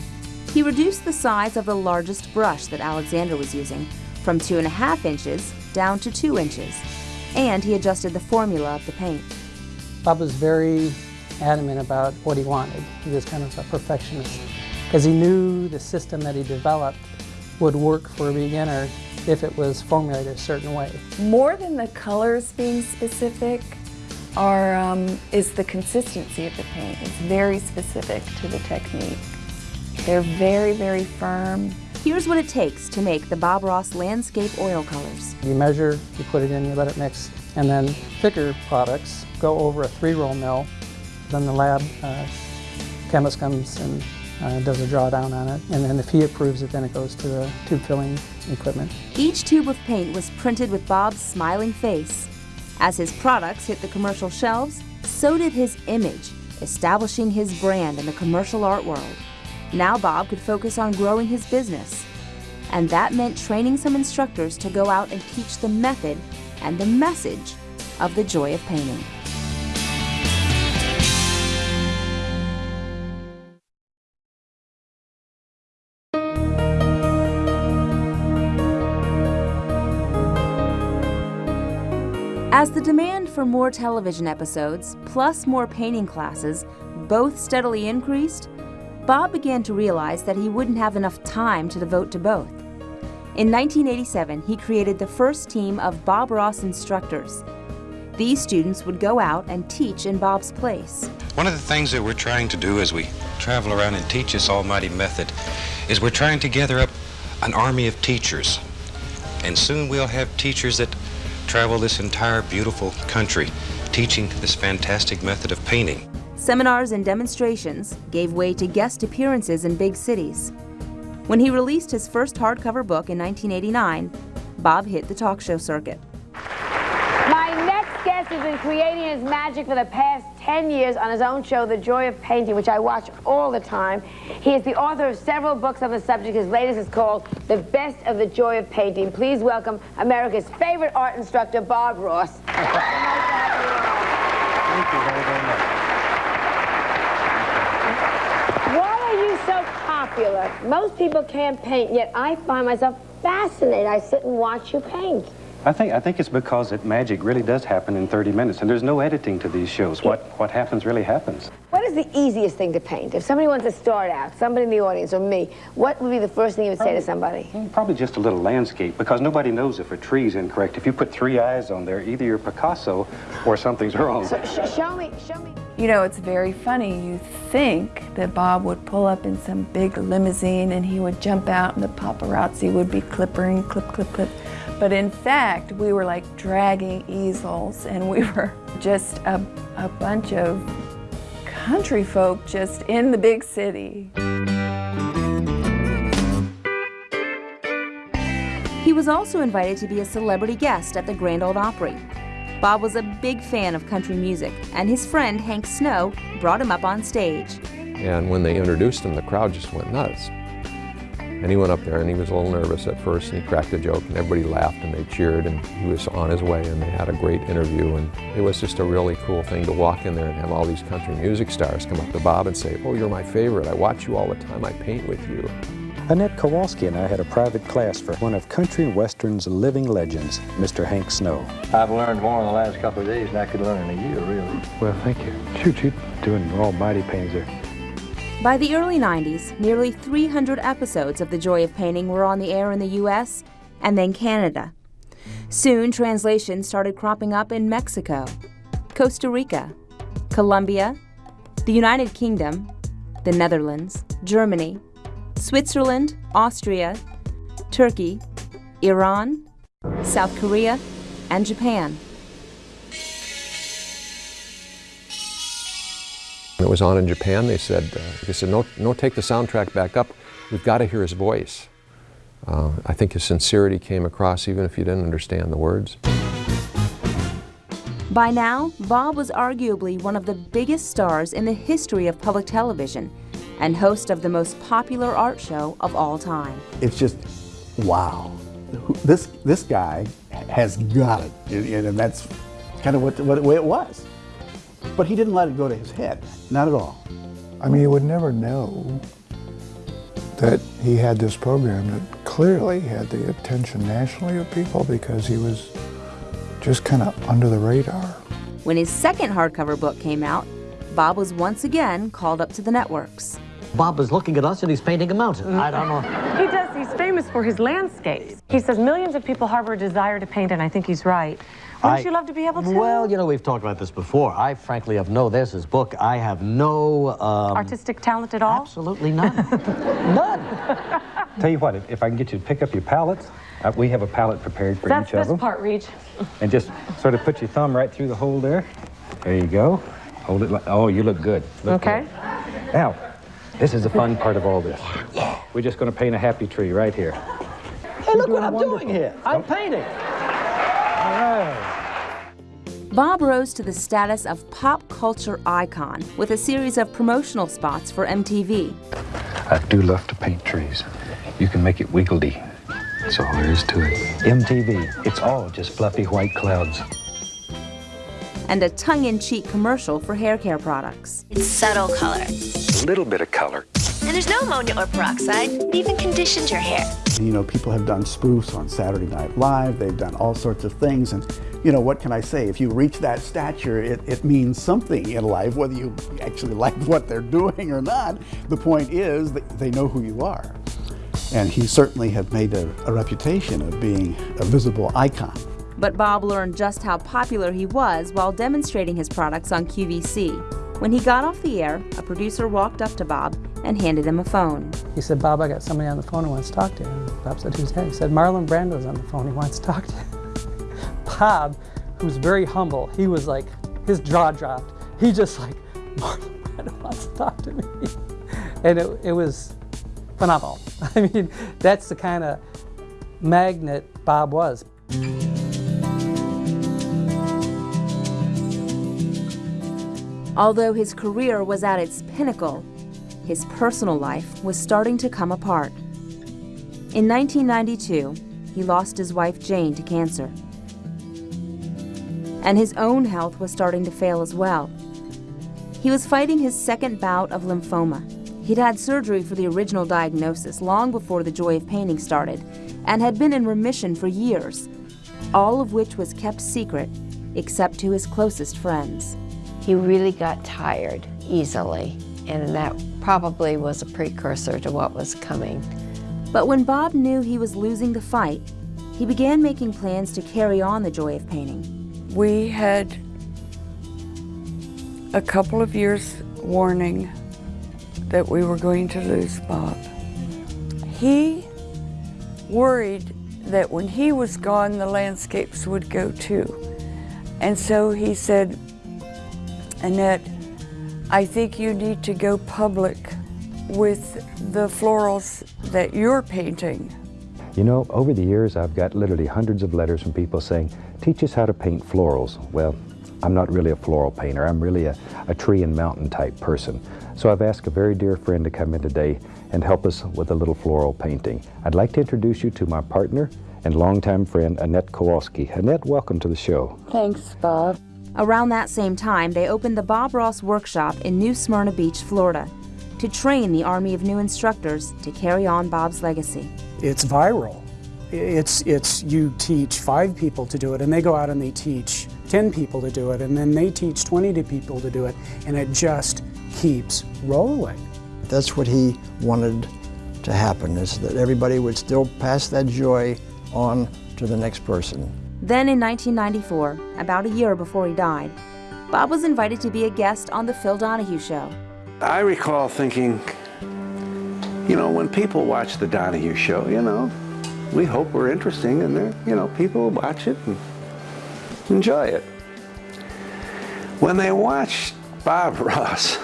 He reduced the size of the largest brush that Alexander was using from two and a half inches down to two inches, and he adjusted the formula of the paint. Bob was very adamant about what he wanted. He was kind of a perfectionist because he knew the system that he developed would work for a beginner if it was formulated a certain way. More than the colors being specific are, um, is the consistency of the paint. It's very specific to the technique. They're very, very firm. Here's what it takes to make the Bob Ross Landscape Oil Colors. You measure, you put it in, you let it mix, and then thicker products go over a three-roll mill. Then the lab uh, chemist comes and uh, does a drawdown on it, and then if he approves it, then it goes to the tube filling equipment. Each tube of paint was printed with Bob's smiling face. As his products hit the commercial shelves, so did his image, establishing his brand in the commercial art world. Now Bob could focus on growing his business. And that meant training some instructors to go out and teach the method and the message of the joy of painting. As the demand for more television episodes, plus more painting classes, both steadily increased, Bob began to realize that he wouldn't have enough time to devote to both. In 1987, he created the first team of Bob Ross instructors. These students would go out and teach in Bob's place. One of the things that we're trying to do as we travel around and teach this almighty method is we're trying to gather up an army of teachers. And soon we'll have teachers that travel this entire beautiful country teaching this fantastic method of painting. Seminars and demonstrations gave way to guest appearances in big cities. When he released his first hardcover book in 1989, Bob hit the talk show circuit. My next guest has been creating his magic for the past 10 years on his own show, The Joy of Painting, which I watch all the time. He is the author of several books on the subject. His latest is called The Best of the Joy of Painting. Please welcome America's favorite art instructor, Bob Ross. Thank you very, very much. Why are you so popular? Most people can't paint, yet I find myself fascinated. I sit and watch you paint. I think I think it's because that magic really does happen in 30 minutes, and there's no editing to these shows. What what happens really happens. What is the easiest thing to paint? If somebody wants to start out, somebody in the audience or me, what would be the first thing you would say to um, somebody? Mm, probably just a little landscape, because nobody knows if a tree's incorrect. If you put three eyes on there, either you're Picasso or something's wrong. So sh show me, show me. You know, it's very funny. You think that Bob would pull up in some big limousine and he would jump out and the paparazzi would be clippering, clip, clip, clip. But in fact, we were like dragging easels and we were just a, a bunch of country folk just in the big city. He was also invited to be a celebrity guest at the Grand Ole Opry. Bob was a big fan of country music, and his friend Hank Snow brought him up on stage. And when they introduced him, the crowd just went nuts. And he went up there and he was a little nervous at first and he cracked a joke and everybody laughed and they cheered and he was on his way and they had a great interview and it was just a really cool thing to walk in there and have all these country music stars come up to Bob and say, oh, you're my favorite. I watch you all the time. I paint with you. Annette Kowalski and I had a private class for one of country and western's living legends, Mr. Hank Snow. I've learned more in the last couple of days than I could learn in a year, really. Well, thank you. Shoot, shoot, doing almighty pains there. By the early 90s, nearly 300 episodes of The Joy of Painting were on the air in the US and then Canada. Soon, translations started cropping up in Mexico, Costa Rica, Colombia, the United Kingdom, the Netherlands, Germany, Switzerland, Austria, Turkey, Iran, South Korea, and Japan. When it was on in Japan, they said, uh, they said, no, no, take the soundtrack back up. We've got to hear his voice. Uh, I think his sincerity came across even if you didn't understand the words. By now, Bob was arguably one of the biggest stars in the history of public television and host of the most popular art show of all time. It's just, wow. This, this guy has got it, and, and that's kind of what, what, the way it was. But he didn't let it go to his head, not at all. I mean, you would never know that he had this program that clearly had the attention nationally of people because he was just kind of under the radar. When his second hardcover book came out, Bob was once again called up to the networks. Bob is looking at us and he's painting a mountain. I don't know. He does. He's famous for his landscapes. He says millions of people harbor a desire to paint, and I think he's right. Wouldn't I- you love to be able to? Well, you know, we've talked about this before. I frankly have no, there's his book. I have no... Um, Artistic talent at all? Absolutely none. None. Tell you what, if, if I can get you to pick up your palettes, uh, we have a palette prepared for That's each of this them. part, Reach. And just sort of put your thumb right through the hole there. There you go. Hold it like, oh, you look good. Look Okay. good. Now, this is the fun part of all this. We're just going to paint a happy tree right here. Hey, look what I'm doing here. I'm painting. Bob rose to the status of pop culture icon with a series of promotional spots for MTV. I do love to paint trees. You can make it wiggledy. That's all there is to it. MTV, it's all just fluffy white clouds. and a tongue-in-cheek commercial for hair care products. It's subtle color. A little bit of color. And there's no ammonia or peroxide. It even conditions your hair. You know, people have done spoofs on Saturday Night Live. They've done all sorts of things. And, you know, what can I say? If you reach that stature, it, it means something in life, whether you actually like what they're doing or not. The point is that they know who you are. And he certainly had made a, a reputation of being a visible icon. But Bob learned just how popular he was while demonstrating his products on QVC. When he got off the air, a producer walked up to Bob and handed him a phone. He said, Bob, I got somebody on the phone who wants to talk to you. And Bob said, who's that? He said, Marlon Brando's on the phone. He wants to talk to you. Bob, who's very humble, he was like, his jaw dropped. He just like, Marlon Brando wants to talk to me. And it, it was phenomenal. I mean, that's the kind of magnet Bob was. Although his career was at its pinnacle, his personal life was starting to come apart. In 1992, he lost his wife Jane to cancer. And his own health was starting to fail as well. He was fighting his second bout of lymphoma. He'd had surgery for the original diagnosis long before The Joy of Painting started and had been in remission for years, all of which was kept secret except to his closest friends. He really got tired easily, and that probably was a precursor to what was coming. But when Bob knew he was losing the fight, he began making plans to carry on the joy of painting. We had a couple of years warning that we were going to lose Bob. He worried that when he was gone, the landscapes would go too. And so he said, Annette, I think you need to go public with the florals that you're painting. You know, over the years, I've got literally hundreds of letters from people saying, teach us how to paint florals. Well, I'm not really a floral painter. I'm really a, a tree and mountain type person. So I've asked a very dear friend to come in today and help us with a little floral painting. I'd like to introduce you to my partner and longtime friend, Annette Kowalski. Annette, welcome to the show. Thanks, Bob. Around that same time, they opened the Bob Ross Workshop in New Smyrna Beach, Florida, to train the army of new instructors to carry on Bob's legacy. It's viral. It's, it's you teach five people to do it, and they go out and they teach 10 people to do it, and then they teach 20 people to do it, and it just keeps rolling. That's what he wanted to happen, is that everybody would still pass that joy on to the next person. Then in 1994, about a year before he died, Bob was invited to be a guest on The Phil Donahue Show. I recall thinking, you know, when people watch The Donahue Show, you know, we hope we're interesting and, they're, you know, people watch it and enjoy it. When they watched Bob Ross,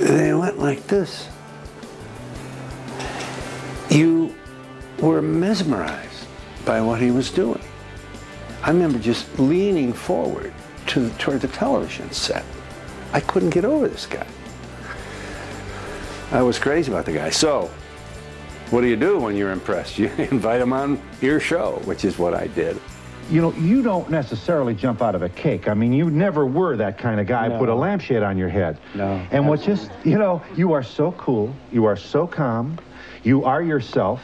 they went like this. You were mesmerized by what he was doing. I remember just leaning forward to toward the television set. I couldn't get over this guy. I was crazy about the guy. So, what do you do when you're impressed? You invite him on your show, which is what I did. You know, you don't necessarily jump out of a cake. I mean, you never were that kind of guy. No. Put a lampshade on your head. No. And what just, you know, you are so cool. You are so calm. You are yourself.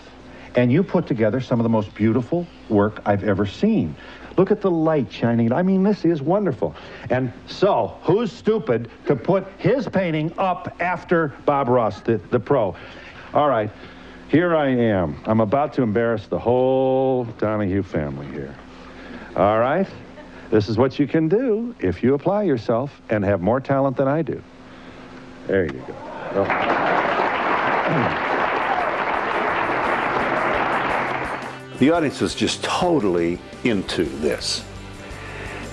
And you put together some of the most beautiful work I've ever seen. Look at the light shining. I mean, this is wonderful. And so, who's stupid to put his painting up after Bob Ross, the, the pro? All right, here I am. I'm about to embarrass the whole Donahue family here. All right? This is what you can do if you apply yourself and have more talent than I do. There you go. Oh. The audience was just totally into this.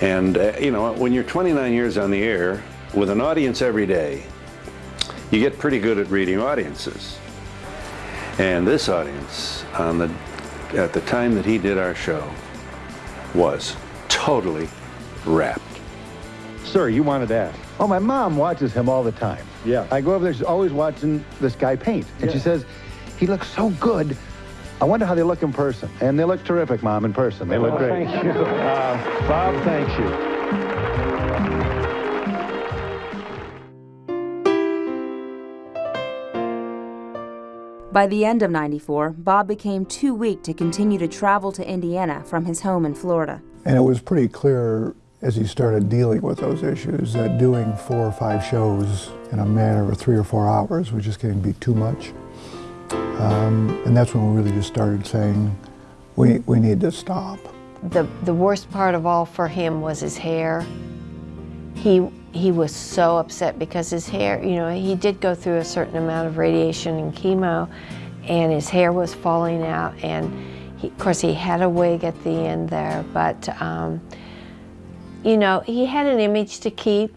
And, uh, you know, when you're 29 years on the air with an audience every day, you get pretty good at reading audiences. And this audience, on the, at the time that he did our show, was totally wrapped. Sir, you wanted to ask. Oh, my mom watches him all the time. Yeah. I go over there, she's always watching this guy paint. And she says, he looks so good. I wonder how they look in person. And they look terrific, Mom, in person. They look Oh, great. thank you. Uh, Bob, thank you. By the end of 94, Bob became too weak to continue to travel to Indiana from his home in Florida. And it was pretty clear as he started dealing with those issues that doing four or five shows in a matter of three or four hours was just getting to be too much. Um, and that's when we really just started saying, we, we need to stop. The, the worst part of all for him was his hair. He, he was so upset because his hair, you know, he did go through a certain amount of radiation and chemo, and his hair was falling out. And he, of course, he had a wig at the end there, but, um, you know, he had an image to keep,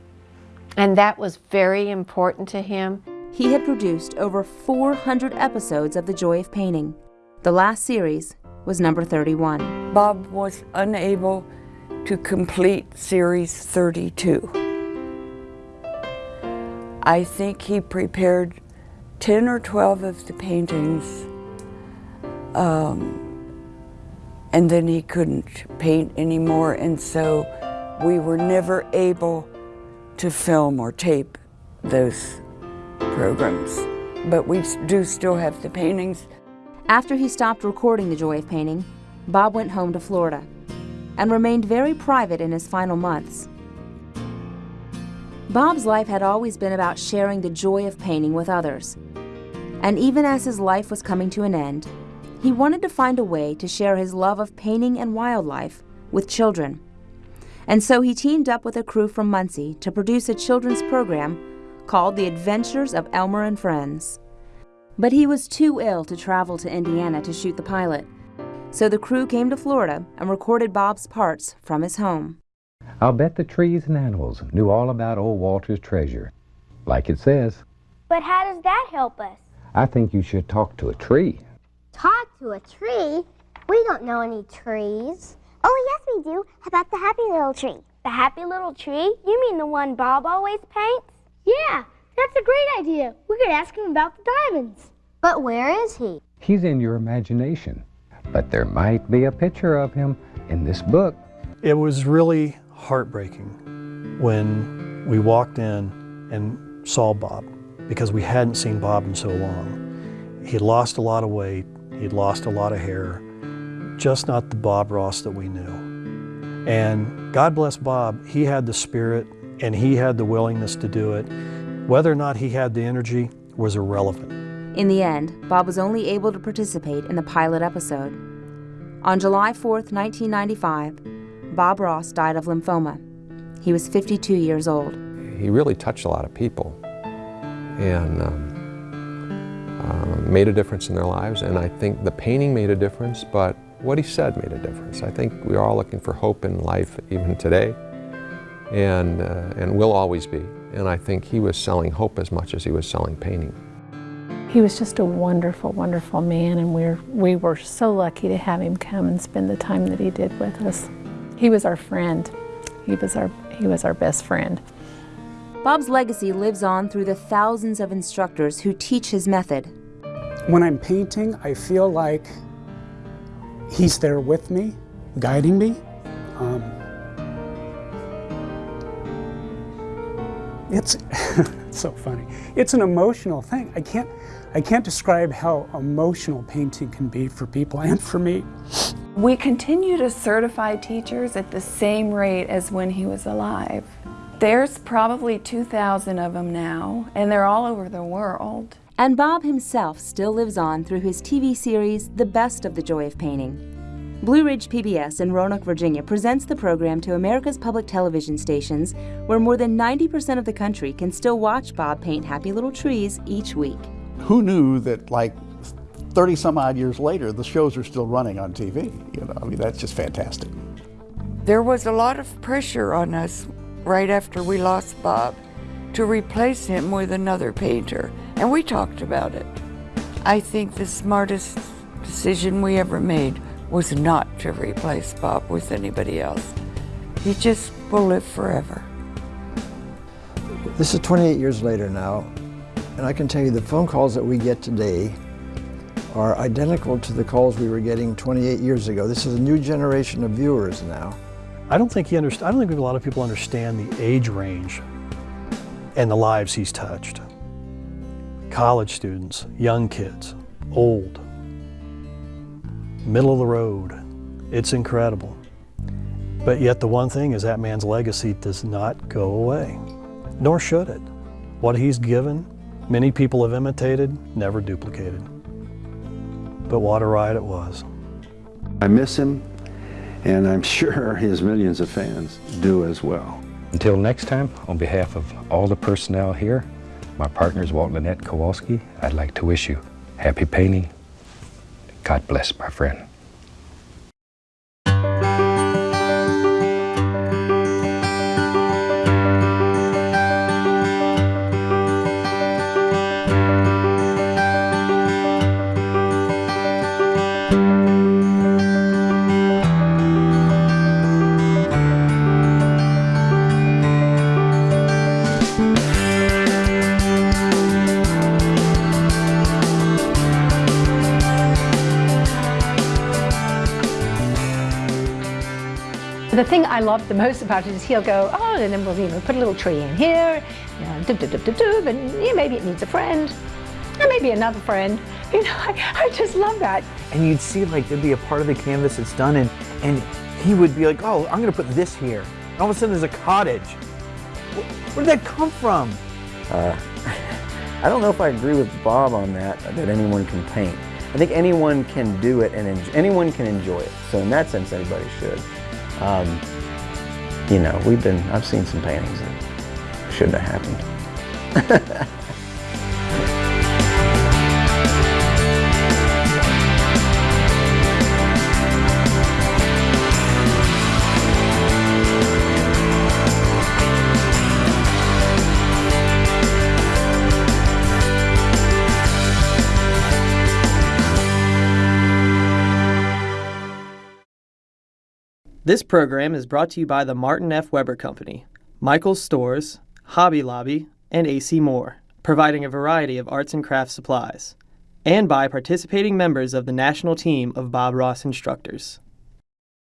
and that was very important to him. He had produced over 400 episodes of The Joy of Painting. The last series was number 31. Bob was unable to complete Series 32. I think he prepared 10 or 12 of the paintings, um, and then he couldn't paint anymore, and so we were never able to film or tape those programs. But we do still have the paintings. After he stopped recording The Joy of Painting, Bob went home to Florida and remained very private in his final months. Bob's life had always been about sharing the joy of painting with others. And even as his life was coming to an end, he wanted to find a way to share his love of painting and wildlife with children. And so he teamed up with a crew from Muncie to produce a children's program called The Adventures of Elmer and Friends. But he was too ill to travel to Indiana to shoot the pilot. So the crew came to Florida and recorded Bob's parts from his home. I'll bet the trees and animals knew all about old Walter's treasure. Like it says, But how does that help us? I think you should talk to a tree. Talk to a tree? We don't know any trees. Oh, yes, we do. How about the happy little tree? The happy little tree? You mean the one Bob always paints? Yeah, that's a great idea. We could ask him about the diamonds. But where is he? He's in your imagination. But there might be a picture of him in this book. It was really heartbreaking when we walked in and saw Bob because we hadn't seen Bob in so long. He'd lost a lot of weight, he'd lost a lot of hair, just not the Bob Ross that we knew. And God bless Bob, he had the spirit and he had the willingness to do it. Whether or not he had the energy was irrelevant. In the end, Bob was only able to participate in the pilot episode. On July 4, 1995, Bob Ross died of lymphoma. He was 52 years old. He really touched a lot of people and um, uh, made a difference in their lives. And I think the painting made a difference, but what he said made a difference. I think we're all looking for hope in life even today, and, uh, and will always be. And I think he was selling hope as much as he was selling painting. He was just a wonderful, wonderful man, and we're, we were so lucky to have him come and spend the time that he did with us. He was our friend. He was our, he was our best friend. Bob's legacy lives on through the thousands of instructors who teach his method. When I'm painting, I feel like he's there with me, guiding me. Um, it's, it's so funny. It's an emotional thing. I can't, I can't describe how emotional painting can be for people and for me. We continue to certify teachers at the same rate as when he was alive. There's probably 2,000 of them now, and they're all over the world. And Bob himself still lives on through his TV series, The Best of the Joy of Painting. Blue Ridge PBS in Roanoke, Virginia presents the program to America's public television stations, where more than 90% of the country can still watch Bob paint happy little trees each week. Who knew that like 30 some odd years later, the shows are still running on TV? You know, I mean, that's just fantastic. There was a lot of pressure on us right after we lost Bob to replace him with another painter, and we talked about it. I think the smartest decision we ever made was not to replace Bob with anybody else. He just will live forever. This is 28 years later now, and I can tell you the phone calls that we get today are identical to the calls we were getting 28 years ago. This is a new generation of viewers now. I don't think he underst- I don't think a lot of people understand the age range and the lives he's touched. College students, young kids, old, middle of the road. It's incredible. But yet the one thing is that man's legacy does not go away, nor should it. What he's given, many people have imitated, never duplicated. But what a ride it was. I miss him, and I'm sure his millions of fans do as well. Until next time, on behalf of all the personnel here, my partners Walt and Annette Kowalski, I'd like to wish you happy painting. God bless, my friend. I love the most about it is he'll go, oh, and then we'll you know, put a little tree in here, you know, doob, doob, doob, doob, doob, and yeah, maybe it needs a friend, and maybe another friend. You know, I, I just love that. And you'd see like there'd be a part of the canvas that's done, and and he would be like, oh, I'm gonna put this here. And all of a sudden, there's a cottage. Where, where did that come from? Uh, I don't know if I agree with Bob on that, that anyone can paint. I think anyone can do it and anyone can enjoy it. So in that sense, anybody should. Um, you know, we've been, I've seen some paintings that shouldn't have happened. This program is brought to you by the Martin F. Weber Company, Michael's Stores, Hobby Lobby, and AC Moore, providing a variety of arts and crafts supplies, and by participating members of the national team of Bob Ross instructors.